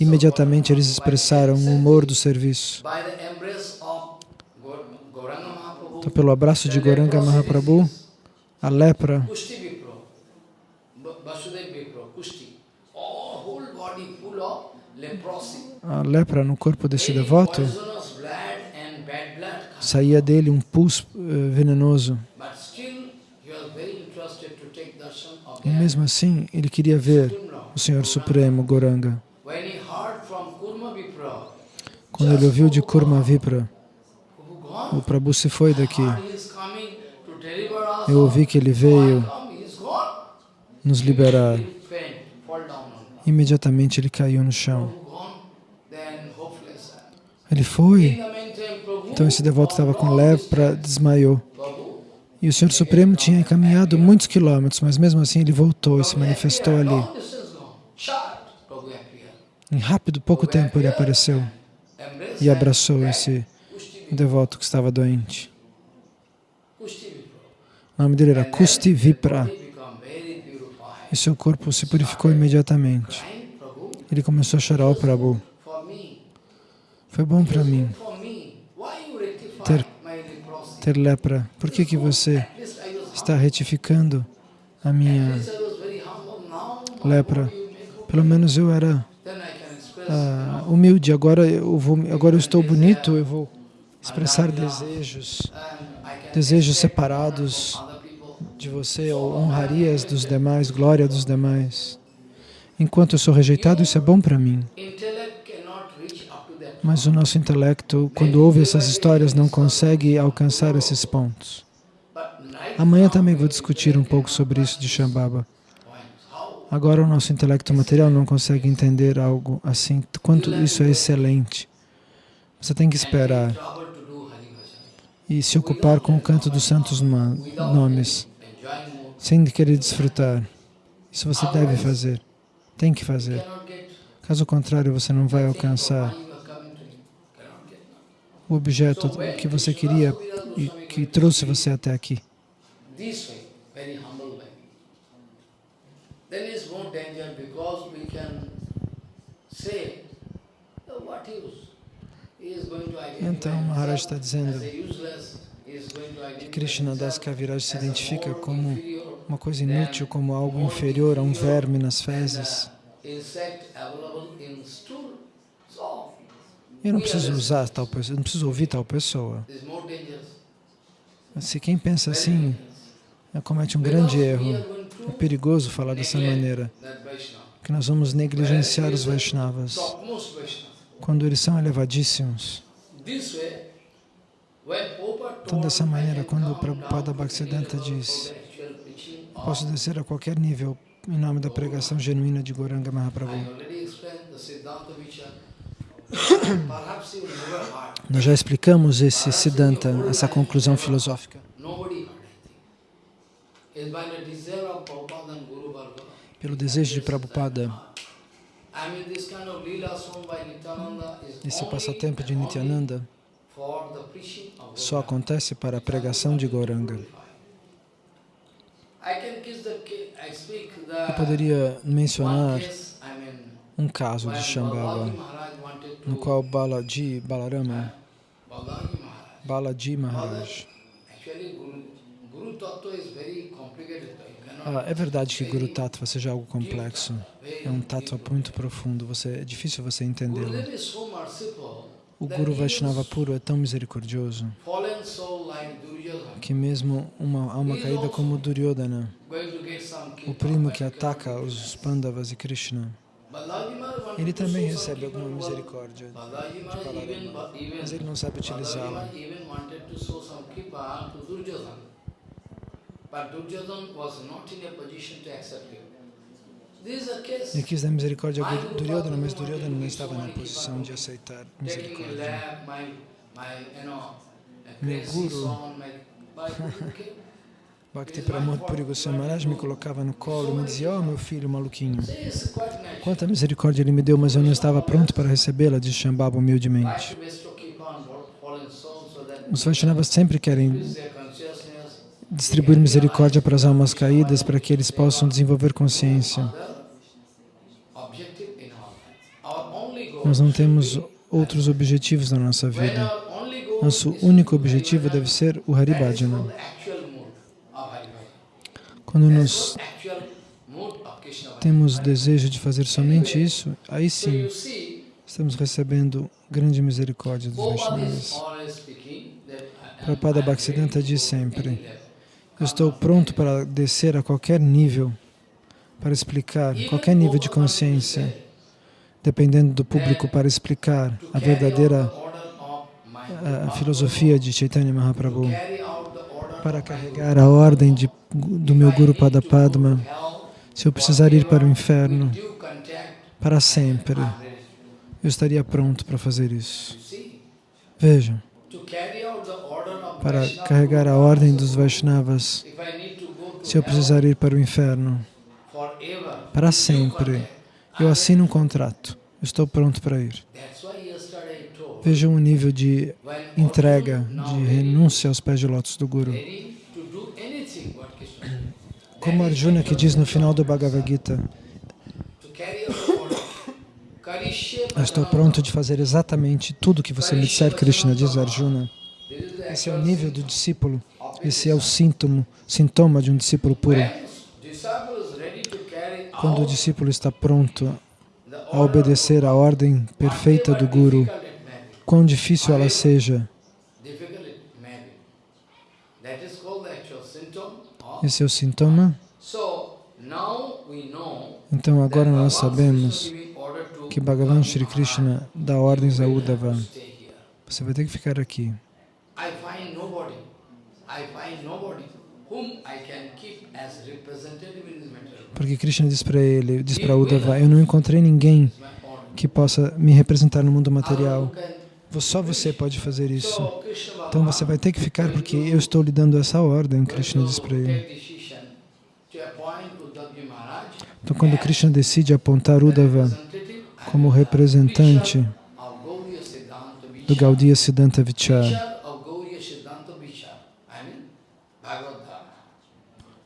Imediatamente eles expressaram o humor do serviço. Então, pelo abraço de Goranga Mahaprabhu, a lepra, a lepra no corpo desse devoto, saía dele um pus eh, venenoso. E mesmo assim, ele queria ver o Senhor Supremo, Goranga. Quando ele ouviu de Kurma Vipra, o Prabhu se foi daqui. Eu ouvi que ele veio nos liberar. Imediatamente ele caiu no chão. Ele foi. Então esse devoto estava com lepra, desmaiou. E o Senhor Supremo tinha caminhado muitos quilômetros, mas mesmo assim ele voltou e se manifestou ali. Em rápido, pouco tempo, ele apareceu e abraçou esse Vipra. devoto que estava doente. O nome dele era Kusti Vipra. E seu corpo se purificou imediatamente. Prabhu, Ele começou a chorar ao Prabhu. for me. Foi bom para mim Ter- ter lepra. Por que, que você está retificando a minha lepra? Pelo menos eu era ah, humilde. Agora eu vou, agora eu estou bonito. Eu vou expressar desejos, desejos separados de você ou honrarias dos demais, glória dos demais. Enquanto eu sou rejeitado, isso é bom para mim. Mas o nosso intelecto, quando ouve essas histórias, não consegue alcançar esses pontos. Amanhã também vou discutir um pouco sobre isso de Shambhava. Agora o nosso intelecto material não consegue entender algo assim, quanto isso é excelente. Você tem que esperar e se ocupar com o canto dos santos nomes, sem querer desfrutar. Isso você deve fazer, tem que fazer. Caso contrário, você não vai alcançar o objeto que você queria e que trouxe você até aqui. Say, "Oh, what use? Então, Maharaj himself está dizendo identify Krishna Das Kaviraj se identifica como uma coisa inútil, como algo inferior a um verme nas fezes. Eu não preciso usar tal pessoa, eu não preciso ouvir tal pessoa. Se quem pensa assim comete um grande erro. É perigoso falar dessa maneira, que nós vamos negligenciar os Vaishnavas. Quando eles são elevadíssimos. Prabhupada Então, dessa maneira, quando o Prabhupada Bhaktisiddhanta diz, Posso descer a qualquer nível em nome da pregação genuína de Goranga Mahaprabhu. (coughs) Nós já explicamos esse Siddhanta, essa conclusão filosófica. Pelo desejo de Prabhupada, esse passatempo de Nityananda só Gauranga. acontece para a pregação de speak Eu poderia mencionar um caso de to no qual Balaji, Balarama, Balaji Maharaj. Ah, é verdade que Guru Tattva seja algo complexo. É um tattva muito profundo. Você, é difícil você entendê-lo. O Guru Vaishnava puro é tão misericordioso que mesmo uma alma caída como Duryodhana, o primo que ataca os. Pandavas e Krishna, ele também recebe alguma misericórdia de Balarama, mas ele não sabe utilizá-la. Ele quis dar misericórdia a Duryodhana, mas Duryodhana não estava na posição de aceitar misericórdia. Meu guru. Bhakti Pramod Puri Goswami me colocava no colo e me dizia, oh meu filho maluquinho, quanta misericórdia ele me deu, mas eu não estava pronto para recebê-la, disse Shambhava humildemente. Os Vaishnavas sempre querem. Distribuir misericórdia para as almas caídas para que eles possam desenvolver consciência. Nós não temos outros objetivos na nossa vida. Nosso único objetivo deve ser o Hari That is Bhajana. called the actual mood of Hari Bhajana. Quando nós temos desejo de fazer somente isso, aí sim estamos recebendo grande misericórdia dos Vaishnavas. Prabhupada Bhaktisiddhanta diz sempre. Eu estou pronto para descer a qualquer nível, para explicar qualquer nível de consciência, dependendo do público, para explicar a verdadeira a, filosofia de Chaitanya Mahaprabhu, para carregar a ordem de, do meu Guru Padapadma. Se eu precisar ir para o inferno para sempre, eu estaria pronto para fazer isso. Vejam, para carregar a ordem dos Vaishnavas, se eu precisar ir para o inferno. para sempre, eu assino um contrato. Eu estou pronto para ir. Vejam o nível de entrega, de renúncia aos pés de lótus do Guru. Como Arjuna que diz no final do Bhagavad Gita, estou pronto de fazer exatamente tudo o que você me disser, Krishna, diz Arjuna. Esse é o nível do discípulo, esse é o síntoma, sintoma de um discípulo puro. Quando o discípulo está pronto a obedecer a ordem perfeita do Guru, quão difícil ela seja, esse é o sintoma. Então agora nós sabemos que Bhagavan Shri Krishna dá ordens a Uddhava. Você vai ter que ficar aqui. Porque Krishna diz para ele, diz para Uddhava, eu não encontrei ninguém que possa me representar no mundo material. Só você pode fazer isso. Então você vai ter que ficar porque eu estou lhe dando essa ordem, Krishna diz para ele. Então quando Krishna decide apontar Uddhava como representante do Gaudiya Siddhanta Vichar,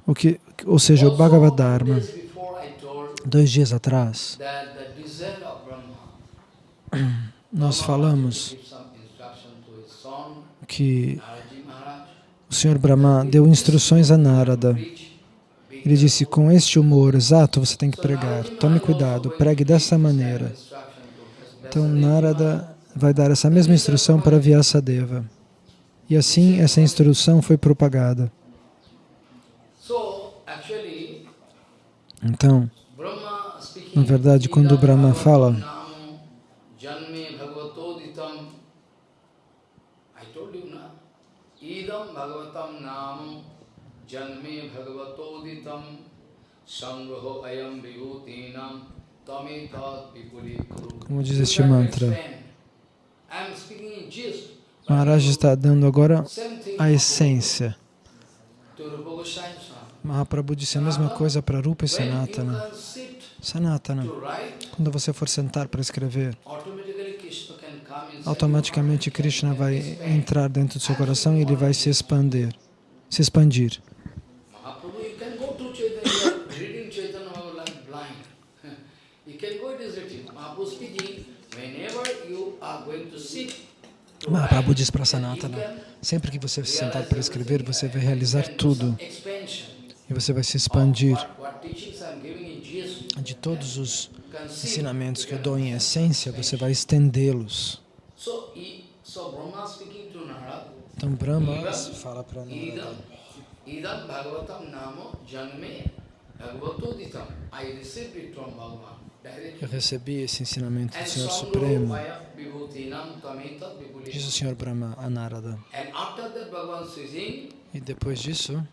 o que, ou seja, o Bhagavad Dharma, dois dias atrás, nós falamos que o Senhor Brahma deu instruções a Narada. Ele disse, com este humor exato você tem que pregar. Tome cuidado, pregue dessa maneira. Então Narada vai dar essa mesma instrução para Vyasadeva. E assim essa instrução foi propagada. Então, na verdade, quando o Brahma fala, janme bhagavatoditam sangraho ayam vibhutinam vipuri Como diz este mantra, Maharaj está dando agora a essência. Mahaprabhu disse a mesma coisa para Rupa e Sanatana. Sanatana, quando você for sentar para escrever, automaticamente Krishna vai entrar dentro do seu coração e ele vai se expandir, se expandir. Mahaprabhu diz para Sanatana, sempre que você se sentar para escrever, você vai realizar tudo. E você vai se expandir. De todos os ensinamentos que eu dou em essência, você vai estendê-los. Então Brahma fala para Narada, eu recebi esse ensinamento do Senhor Supremo, diz o Senhor Brahma a Narada. E depois disso,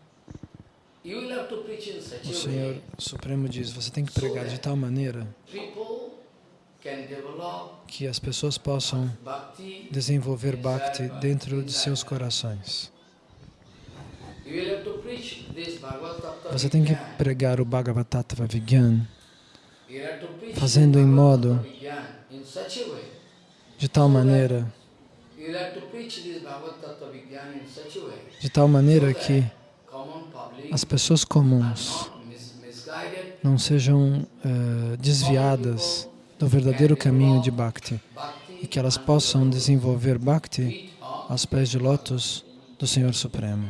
o Senhor Supremo diz, você tem que pregar de tal maneira que as pessoas possam desenvolver Bhakti dentro de seus corações. Você tem que pregar o Bhagavad Tattva Vigyan fazendo em modo de tal maneira de tal maneira que as pessoas comuns não sejam uh, desviadas do verdadeiro caminho de Bhakti e que elas possam desenvolver Bhakti aos pés de lótus do Senhor Supremo.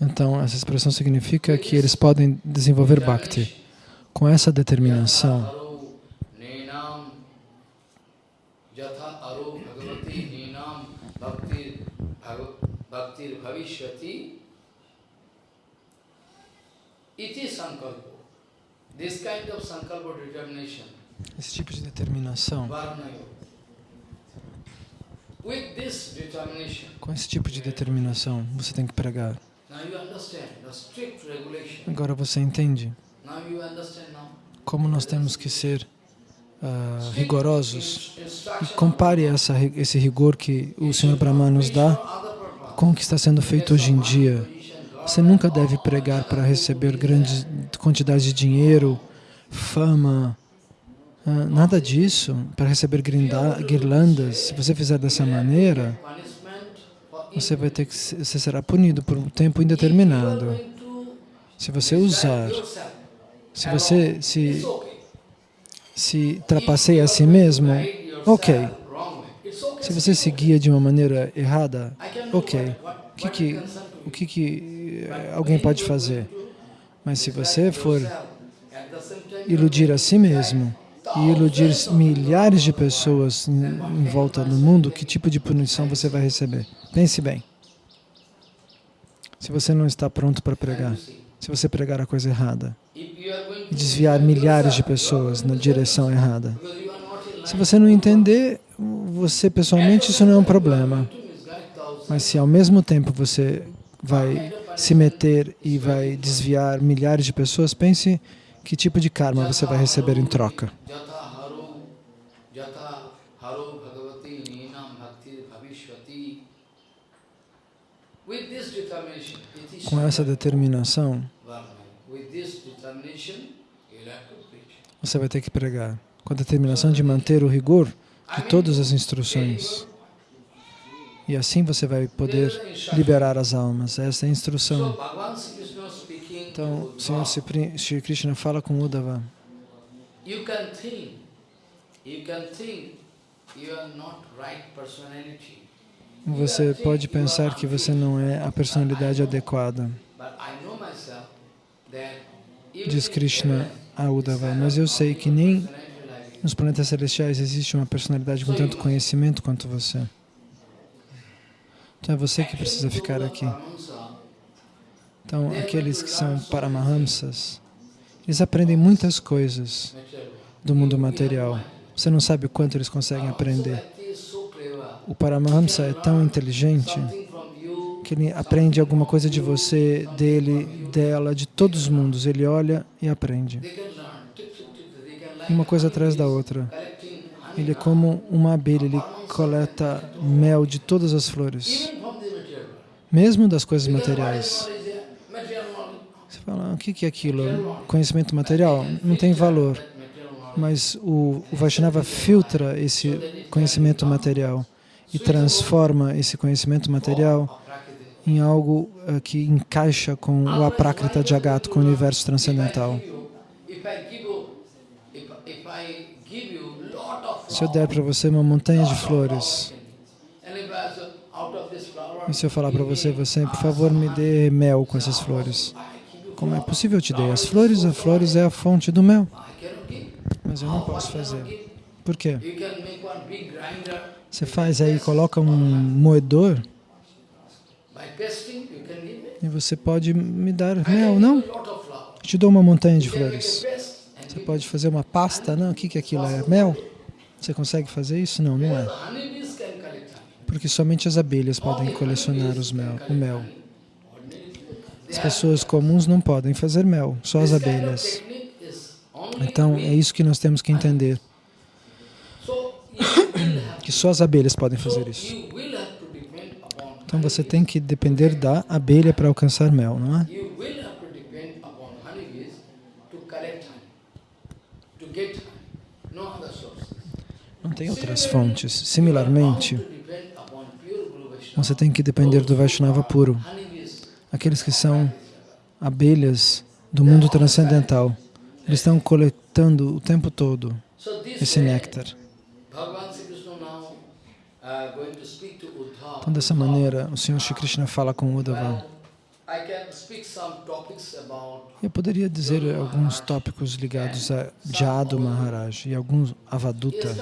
Então, essa expressão significa que eles podem desenvolver Bhakti. Com essa determinação, esse tipo de determinação, com esse tipo de determinação, você tem que pregar. Agora você entende como nós temos que ser Strict rigorosos. E compare essa, esse rigor que o Senhor Brahma nos dá com o que está sendo feito hoje em dia. Você nunca deve pregar para receber grandes quantidades de dinheiro, fama, ah, nada disso, para receber guirlandas. Se você fizer dessa maneira, você vai ter que você será punido por um tempo indeterminado. Se você usar, se você se se trapaceia a si mesmo, ok. Se você se guia de uma maneira errada, ok. O que que, o que, que eh, alguém pode fazer? Mas se você for iludir a si mesmo e iludir milhares de pessoas em, volta do mundo, que tipo de punição você vai receber? Pense bem. Se você não está pronto para pregar, se você pregar a coisa errada e desviar milhares de pessoas na direção errada, se você não entender, você pessoalmente isso não é um problema. Mas se ao mesmo tempo você vai se meter e vai desviar milhares de pessoas, pense que tipo de karma você vai receber em troca. Com essa determinação, você vai ter que pregar. Com a determinação de manter o rigor de todas as instruções. E assim você vai poder liberar as almas. Essa é a instrução. Bhagavan Sri Krishna speaking Então, o Senhor Sri Krishna fala com Uddhava. you can think, you can think you are not right personality. Você pode pensar que você não é a personalidade adequada, diz Krishna a Uddhava, mas eu sei que nem nos planetas celestiais existe uma personalidade com tanto conhecimento quanto você. Então é você que precisa ficar aqui. Então, aqueles que são Paramahamsas, eles aprendem muitas coisas do mundo material. Você não sabe o quanto eles conseguem aprender. O Paramahamsa é tão inteligente que ele aprende alguma coisa de você, dele, dela, de todos os mundos. Ele olha e aprende. Uma coisa atrás da outra. Ele é como uma abelha, ele coleta mel de todas as flores, mesmo das coisas materiais. Fala, "Ah, o que é aquilo? Conhecimento material? Não tem valor. Mas o, o Vaishnava filtra esse conhecimento material e transforma esse conhecimento material em algo eh, que encaixa com o Aprakrita Jagat, com o universo transcendental. Se eu der para você uma montanha de flores, e se eu falar para você, você, por favor, me dê mel com essas flores. Como é possível te dei? As flores, as flores é a fonte do mel. Mas eu não posso fazer. Por quê? Você faz aí, coloca um moedor e você pode me dar mel, não? Eu te dou uma montanha de flores. Você pode fazer uma pasta, não? O que que aquilo é? Mel? Você consegue fazer isso? Não, não é. Porque somente as abelhas podem colecionar os mel, o mel. As pessoas comuns não podem fazer mel, só as abelhas. Então, é isso que nós temos que entender. (clears throat) que só as abelhas podem fazer So isso. Então você tem que depender da abelha para alcançar mel, não é? Não tem outras fontes. Similarmente, você tem que depender do Vaishnava puro, aqueles que são abelhas do mundo transcendental. Eles estão coletando o tempo todo esse néctar. Sri. Então, dessa maneira, o Senhor Shri Krishna fala com Uddhava. Eu poderia dizer alguns tópicos ligados a Jadu Maharaj e alguns Avaduta.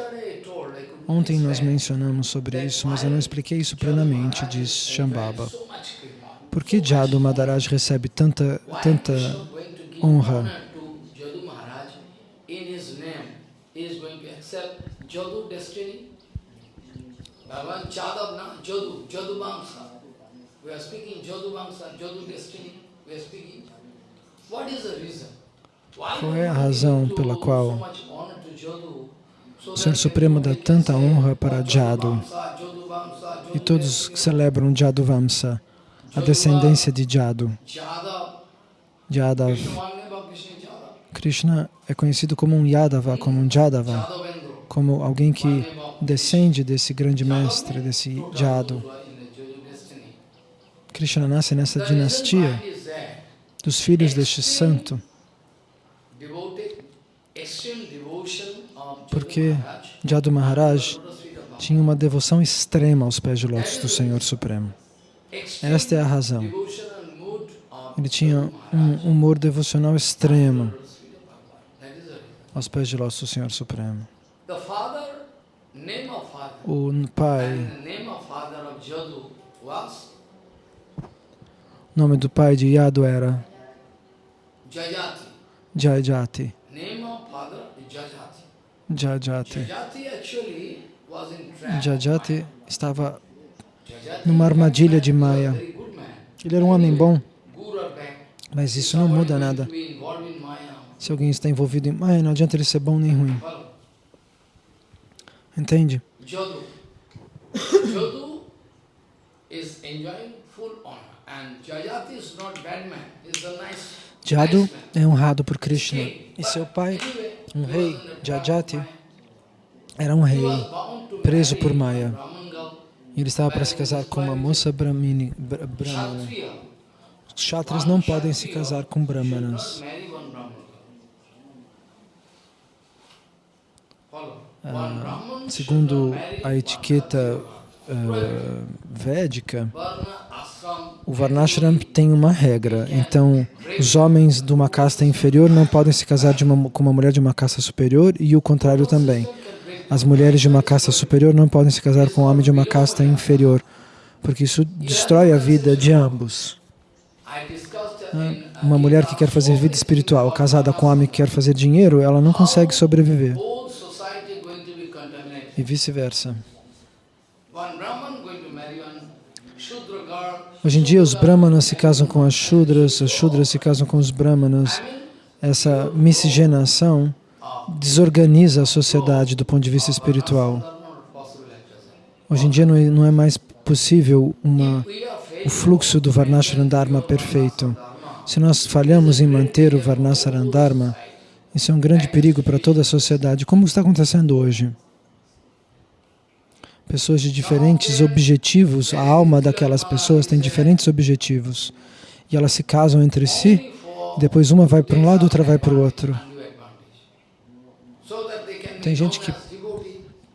Ontem nós mencionamos sobre isso, mas eu não expliquei isso plenamente, diz Shambhava. Por que Jadu Maharaj recebe tanta, tanta honra? Jadu Jadu Jadu, Qual é a razão pela qual o Senhor Supremo dá tanta honra para Jadu e todos celebram Jadu Vamsa, a descendência de Jadu, Jadav. Krishna é conhecido como um Yadava, como um Jadava, como alguém que descende desse grande mestre, desse Jadu. Krishna nasce nessa dinastia dos filhos deste santo, porque Jadu Maharaj tinha uma devoção extrema aos pés de lótus do Senhor Supremo. Esta é a razão. Ele tinha um humor devocional extremo aos pés de do Senhor Supremo. O pai, o nome do pai de Yadu era Jajati. Jajati. Jajati. Estava numa armadilha de Maya. Ele era um homem bom, mas isso não muda nada. Se alguém está envolvido em Maya, não adianta ele ser bom nem ruim. Entende? Jadu. É honrado por Krishna. E seu pai, um rei, Jajati, era um rei preso por Maya. Ele estava para se casar com uma moça brahmini, bra- brahmana. Os kshatras não podem se casar com brahmanas. Ah, Segundo a etiqueta ah, védica, o Varnashram tem uma regra. Então, os homens de uma casta inferior não podem se casar uma, com uma mulher de uma casta superior e o contrário também. As mulheres de uma casta superior não podem se casar com um homem de uma casta inferior, porque isso destrói a vida de ambos. Uma mulher que quer fazer vida espiritual casada com um homem que quer fazer dinheiro, ela não consegue sobreviver. E vice-versa. Hoje em dia, os brahmanas se casam com as shudras, as shudras se casam com os brahmanas. Essa miscigenação desorganiza a sociedade do ponto de vista espiritual. Hoje em dia não é, é mais possível uma, o fluxo do Varnashram Dharma perfeito. Se nós falhamos em manter o Varnashram Dharma, isso é um grande perigo para toda a sociedade, como está acontecendo hoje. Pessoas de diferentes objetivos, a alma daquelas pessoas tem diferentes objetivos. E elas se casam entre si, depois uma vai para um lado, outra vai para o outro. Tem gente que.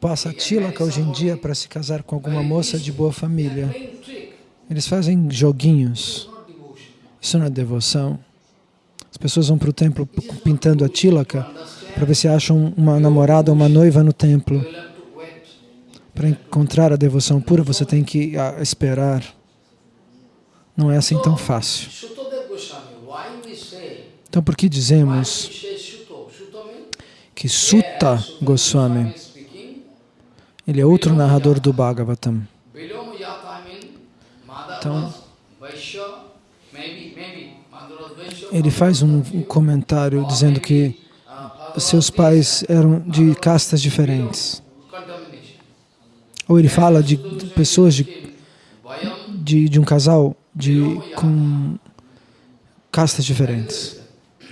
Passa tilaka hoje em dia para se casar com alguma moça de boa família. Eles fazem joguinhos. Isso não é devoção. As pessoas vão para o templo pintando a tilaka para ver se acham uma namorada ou uma noiva no templo. Para encontrar a devoção pura, você tem que ah, esperar. Não é assim tão fácil. Então, por que dizemos we say Shuto? Shuto means que Sutta Goswami, ele é outro narrador do Bhagavatam. Então-. Ele faz um comentário dizendo que seus pais eram de castas diferentes. Ou ele fala de pessoas de, de, de um casal de, com castas diferentes.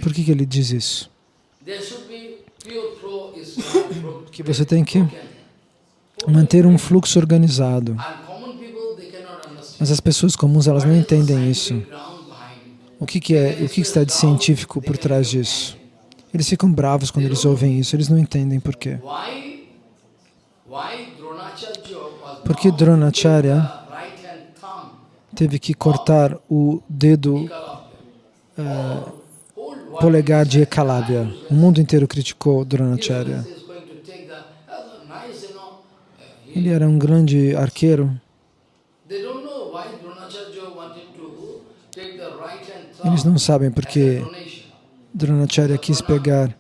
Por que, que ele diz isso? (coughs) Que você tem que manter um fluxo organizado. Mas as pessoas comuns elas não entendem isso. O que, que é, o que, que está de científico por trás disso? Eles ficam bravos quando eles ouvem isso, eles não entendem por quê. Why Dronacharya teve que cortar o dedo Ekalavya? Polegar de Ekalavya? O mundo inteiro criticou Dronacharya. Ele era um grande arqueiro. Eles não sabem por as a que donation. Dronacharya quis pegar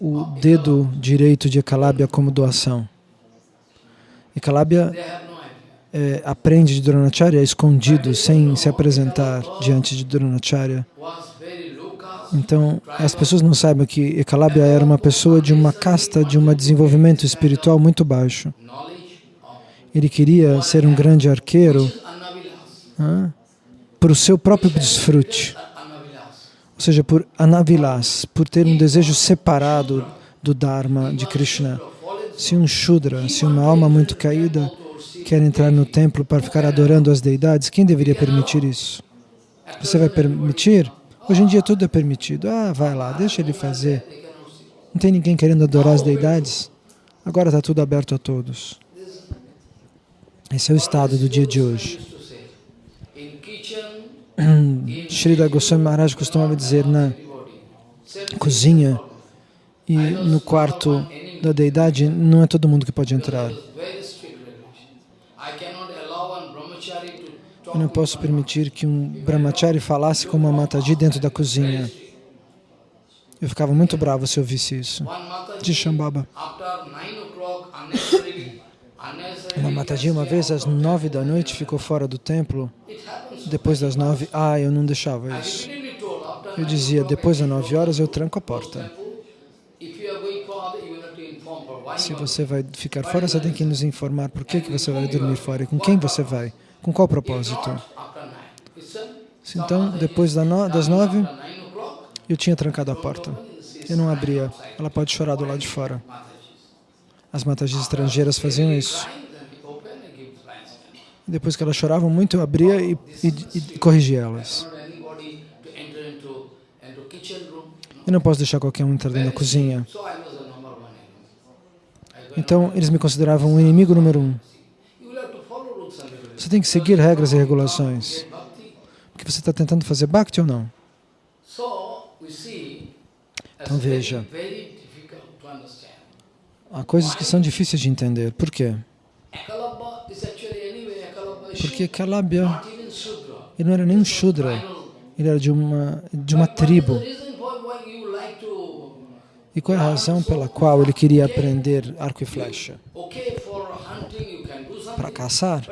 o dedo direito de Ekalavya como doação. Idea. é, aprende de Dronacharya escondido, sem se apresentar diante de Dronacharya. Então, as pessoas não sabem que Ekalavya era uma pessoa de uma casta, de um desenvolvimento espiritual muito baixo. Ele queria ser um grande arqueiro Anavilas. por o seu próprio desfrute, ou seja, por anavilas, por ter um desejo separado do Dharma de Krishna. Se um Shudra, se uma alma muito caída quer entrar no templo para ficar adorando as deidades, quem deveria permitir isso? Você vai permitir? Hoje em dia tudo é permitido. Ah, vai lá, deixa ele fazer. Não tem ninguém querendo adorar as deidades? Agora está tudo aberto a todos. Esse é o estado do dia de hoje. (clears throat) Srila Goswami Maharaj costumava dizer na cozinha e no quarto da deidade não é todo mundo que pode entrar. Eu não posso permitir que um brahmachari falasse com uma mataji dentro da cozinha. Eu ficava muito bravo se eu visse isso. De Shambhava. Uma mataji uma vez às nove da noite ficou fora do templo. Depois das nove, ah, eu não deixava isso. Eu dizia, depois das nove horas eu tranco a porta. Se você vai ficar fora, você tem que nos informar por que, que você vai dormir fora e com quem você vai, com qual propósito. Então, depois das nove, eu tinha trancado a porta. Eu não abria. Ela pode chorar do lado de fora. As matajis estrangeiras faziam isso. Depois que elas choravam muito, eu abria e, e, e corrigia elas. Eu não posso deixar qualquer um entrar dentro da cozinha. Então, eles me consideravam o inimigo número um. Você tem que seguir regras e regulações. Porque você está tentando fazer bhakti ou não? Então, veja. Há coisas que são difíceis de entender. Por quê? Porque Kalabya, ele não era nem um Shudra, ele era de uma, de uma tribo. E qual é a razão pela qual ele queria aprender arco e flecha? Para caçar?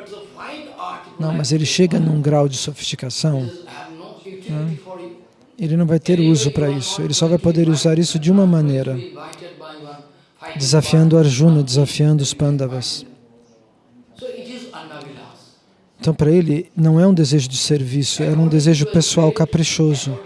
Não, mas ele chega num grau de sofisticação, you. ele não vai ter uso para isso. Ele só vai poder usar isso de uma maneira, desafiando Arjuna, desafiando os Pandavas. Então, para ele, não é um desejo de serviço, era um desejo pessoal caprichoso.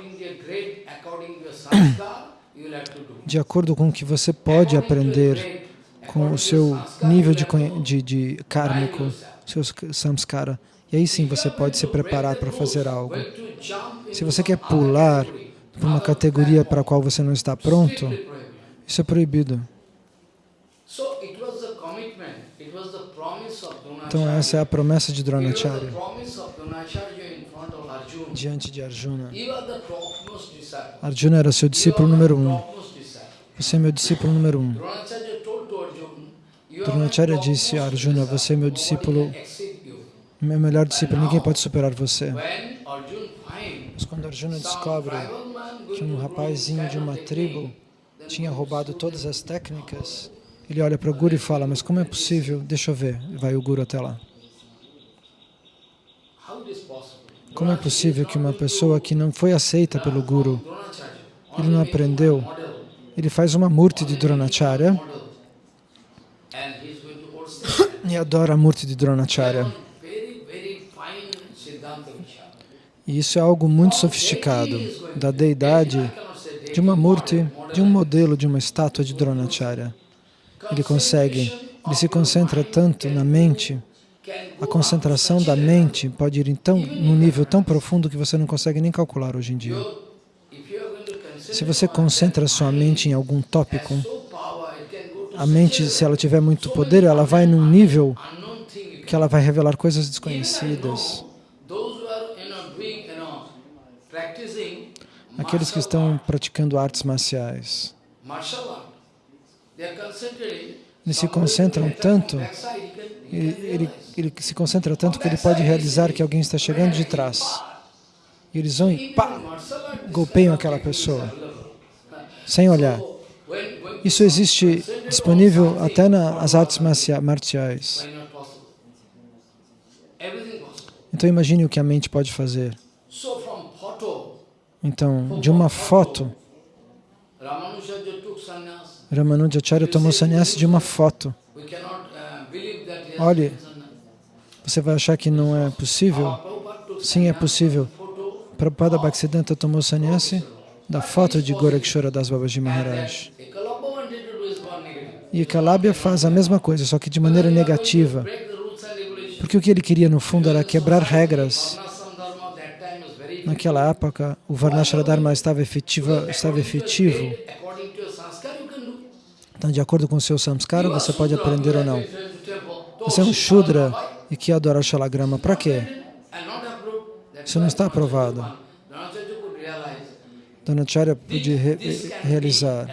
De acordo com o que você pode aprender com o seu nível de, de, de kármico, seus samskara. E aí sim você pode se preparar para fazer algo. Se você quer pular para uma categoria para a qual você não está pronto, isso é proibido. Então essa é a promessa de Dronacharya diante de Arjuna. Arjuna era seu discípulo número um. Você é meu discípulo número um. Dronacharya disse a Arjuna, você é meu discípulo. Meu melhor discípulo, ninguém pode superar você. Mas quando Arjuna descobre que um rapazinho de uma tribo tinha roubado todas as técnicas, ele olha para o Guru e fala, mas como é possível? Deixa eu ver. Vai o Guru até lá. Como é possível que uma pessoa que não foi aceita pelo Guru, ele não aprendeu, ele faz uma murti de Dronacharya (coughs) e adora a Murti de Dronacharya. Very, very fine Siddhanta Vichara. E isso é algo muito sofisticado, da deidade, de uma Murti, de um modelo, de uma estátua de Dronacharya. Ele consegue, ele se concentra tanto na mente, a concentração da mente pode ir então num nível tão profundo que você não consegue nem calcular hoje em dia. Se você concentra sua mente em algum tópico, a mente, se ela tiver muito poder, ela vai num nível que ela vai revelar coisas desconhecidas. Aqueles que estão praticando artes marciais, eles se concentram tanto, ele, ele, ele se concentra tanto que ele pode realizar que alguém está chegando de trás. E eles vão e pá, golpeiam aquela pessoa, sem olhar. Isso existe disponível até nas artes marciais. Então imagine o que a mente pode fazer. Então, de uma foto, Ramanujacharya tomou sannyasa de uma foto. Olhe, você vai achar que não é possível? Sim, é possível. Prabhupada Bhaktisiddhanta tomou sannyasi da foto de Gorakshora Das Babaji Maharaj. E Kalabhya faz a mesma coisa, só que de maneira negativa. Porque o que ele queria, no fundo, era quebrar regras. Naquela época, o Varnashra Dharma estava, efetiva, estava efetivo. Então, de acordo com o seu samskara, você pode aprender ou não. Você é um Shudra e que adora Shalagrama. Para quê? Isso não está aprovado. Dhanacharya pôde re realizar.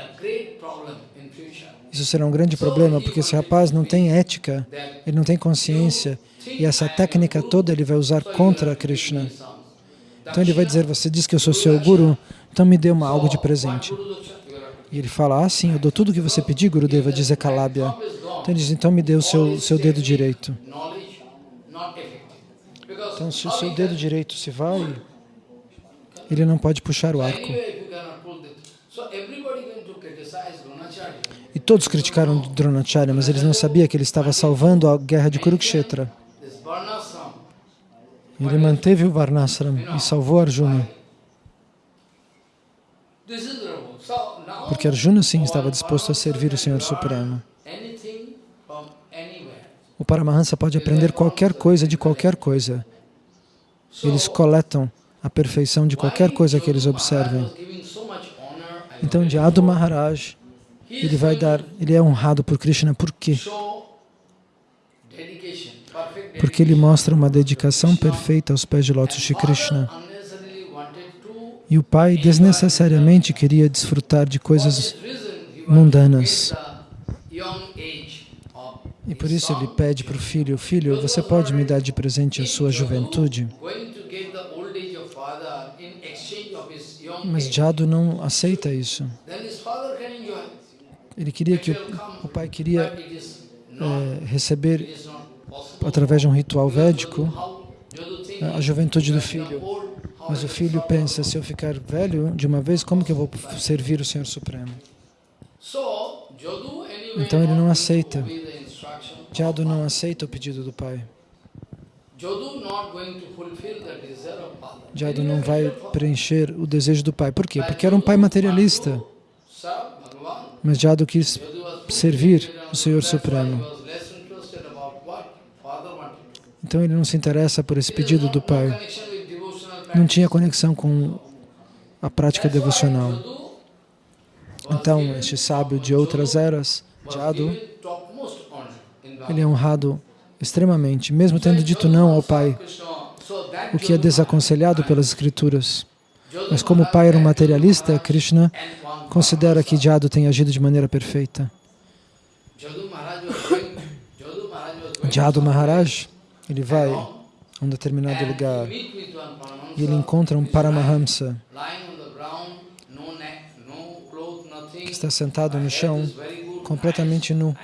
Isso será um grande problema, porque esse rapaz não tem ética, ele não tem consciência, e essa técnica toda ele vai usar contra Krishna. Então ele vai dizer, você diz que eu sou seu guru, então me dê uma, algo de presente. E ele fala, ah sim, eu dou tudo o que você pedir, Gurudeva, diz Ekalabhya. Então ele diz, então me dê o seu, seu dedo direito. Então se o seu dedo direito se vai, ele não pode puxar o arco. E todos criticaram Dronacharya, mas eles não sabiam que ele estava salvando a guerra de Kurukshetra. Ele manteve o Varnasram e salvou Arjuna. Porque Arjuna, sim, estava disposto a servir o Senhor Supremo. O Paramahansa pode aprender qualquer coisa de qualquer coisa. Eles coletam a perfeição de qualquer coisa que eles observem. Então, Jadu Maharaj, ele vai dar, ele é honrado por Krishna, por quê? Porque ele mostra uma dedicação perfeita aos pés de lótus de Krishna. E o pai desnecessariamente queria desfrutar de coisas mundanas. E por isso ele pede para o filho, filho, você pode me dar de presente a sua juventude? Mas Jadu não aceita isso. Ele queria que o, o pai queria é, receber, através de um ritual védico, a juventude do filho. Mas o filho pensa, se eu ficar velho de uma vez, como que eu vou servir o Senhor Supremo? Então ele não aceita. Jadu não aceita o pedido do pai. Jadu não vai preencher o desejo do pai. Por quê? Porque era um pai materialista. Mas Jadu quis servir o Senhor Supremo. Então ele não se interessa por esse pedido do pai. Não tinha conexão com a prática devocional. Então, este sábio de outras eras, Jadu, ele é honrado extremamente, mesmo tendo dito não ao pai, o que é desaconselhado pelas escrituras. Mas como o pai era um materialista, Krishna considera que Jadu tem agido de maneira perfeita. (coughs) Jadu Maharaj, ele vai a um determinado lugar e ele encontra um Paramahamsa. que está sentado no chão, completamente nu.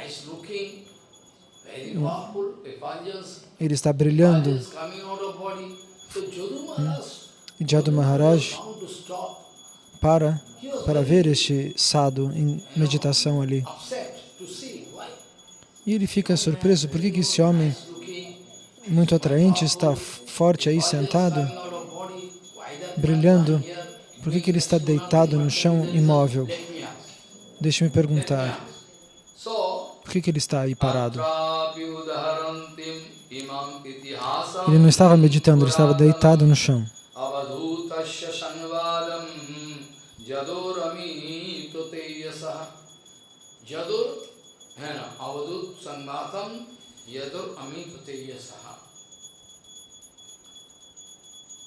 Ele está brilhando. E Jadu Maharaj para para ver este sadhu em meditação ali. E ele fica surpreso, por que esse homem muito atraente está forte aí sentado, brilhando? Por que que ele está deitado no chão imóvel? Deixe-me perguntar, por que que ele está aí parado? Ele não estava meditando, ele estava deitado no chão. avadhutasya sanvadam jadorami toteyasa jadur है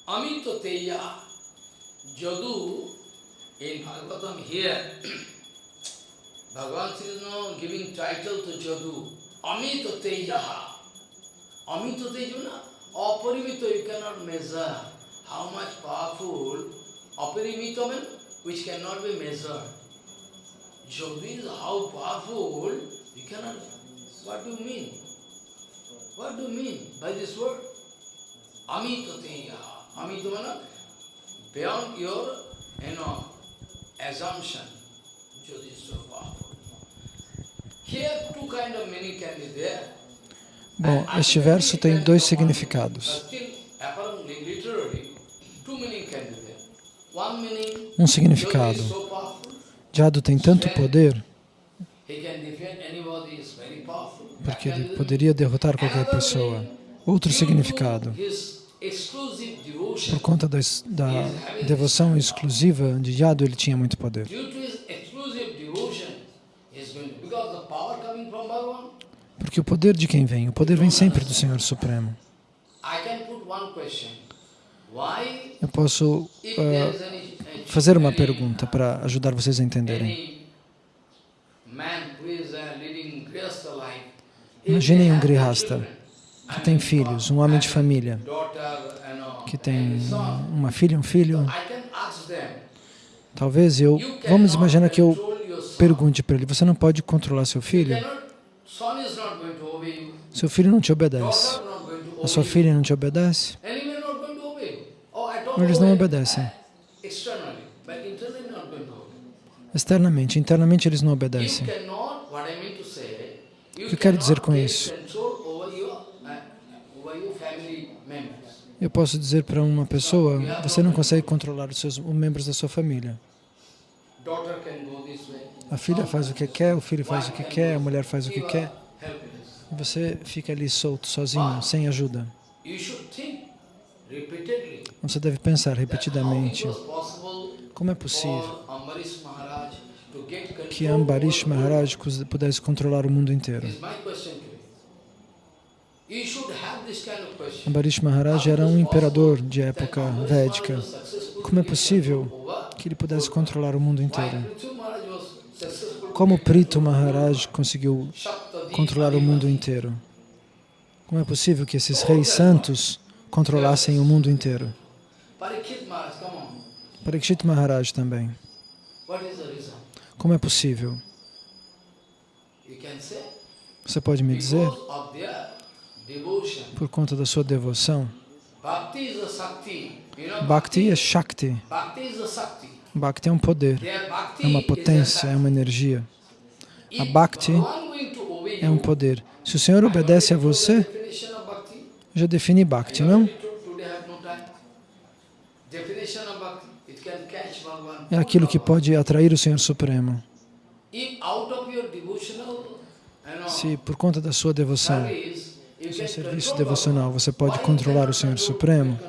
अमित तेजा जदु in Bhagavatam here Bhagavan Sri Krishna giving title to Jadu Amita Tejaha Amita Tejuna Aparimita you cannot measure how much powerful Aparimita means which cannot be measured Jadu is how powerful you cannot what do you mean? What do you mean by this word? Amita means beyond your you know assumption Jyoti is so powerful. Here two kind of meaning can be there. Bom, este verso tem dois significados. Um significado. Jado tem tanto poder porque ele poderia derrotar qualquer Another pessoa. Outro significado, por conta da, da devoção exclusiva de Yadu, ele tinha muito poder. Porque o poder de quem vem? O poder vem sempre do Senhor Supremo. Eu posso any fazer uma pergunta para ajudar vocês a entenderem. uh, Imaginem um grihasta que tem filhos, um homem de família, que tem uma filha um filho. Talvez eu, vamos imaginar que eu pergunte para ele, você não pode controlar seu filho? Seu filho não te obedece. A sua filha não te obedece? Eles não obedecem. Externamente, internamente eles não obedecem. O que eu quero dizer com isso? Eu posso dizer para uma pessoa, você não consegue controlar os seus os membros da sua família. A filha faz o que quer, o filho faz o que quer, a mulher faz o que quer. E você fica ali solto, sozinho, sem ajuda. Você deve pensar repetidamente, como é possível que Ambarish? Maharaj pudesse controlar o mundo inteiro. Is my question to you. You should have this kind of question. Ambarish Maharaj era um imperador de época védica. Como é possível que ele pudesse controlar o mundo inteiro? Como Prito Maharaj conseguiu controlar o mundo inteiro? Como é possível que esses reis santos controlassem o mundo inteiro? Parikshit Maharaj, também. Como é possível? Você pode me dizer? Por conta da sua devoção. Bhakti é Shakti. Bhakti é um poder, é uma potência, é uma energia, A Bhakti é um poder. Se o Senhor obedece a você, já defini Bhakti, não? É aquilo que pode atrair o Senhor Supremo. Se por conta da sua devoção, seu serviço devocional, você pode controlar o Senhor Supremo,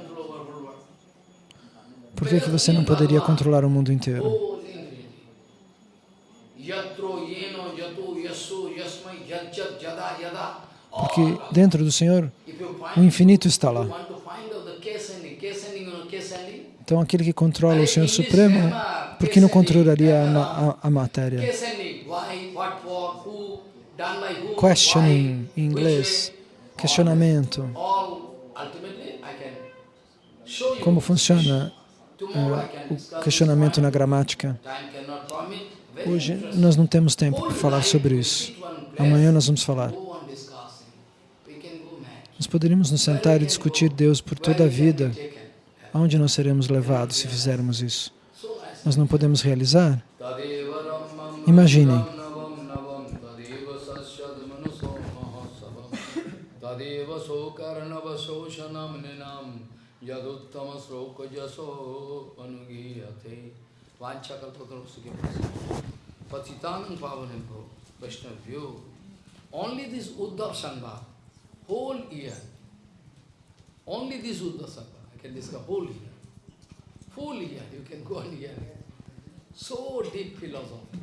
por que, que você não poderia controlar o mundo inteiro? Porque dentro do Senhor, o infinito está lá. Então, aquele que controla o Senhor Supremo, por que não controlaria a, ma- a, a matéria? Questioning, em inglês, questionamento. Como funciona can o questionamento na gramática? Hoje nós não temos tempo para falar sobre isso. Amanhã nós vamos falar. Nós poderíamos nos sentar e discutir Deus por toda a vida. Aonde nós seremos levados se fizermos isso? Nós não podemos realizar? Imaginem. तदेव सो कर्णवशो शनम निनाम यदुत्तम श्लोक जसो अनुगीयते। वाचाकल्पतरुसुके पतितान पावन को वैष्णव view only this Uddhav Sambha whole year only this Uddhav Sambha I can discuss whole year full year, you can go on year. So deep philosophy.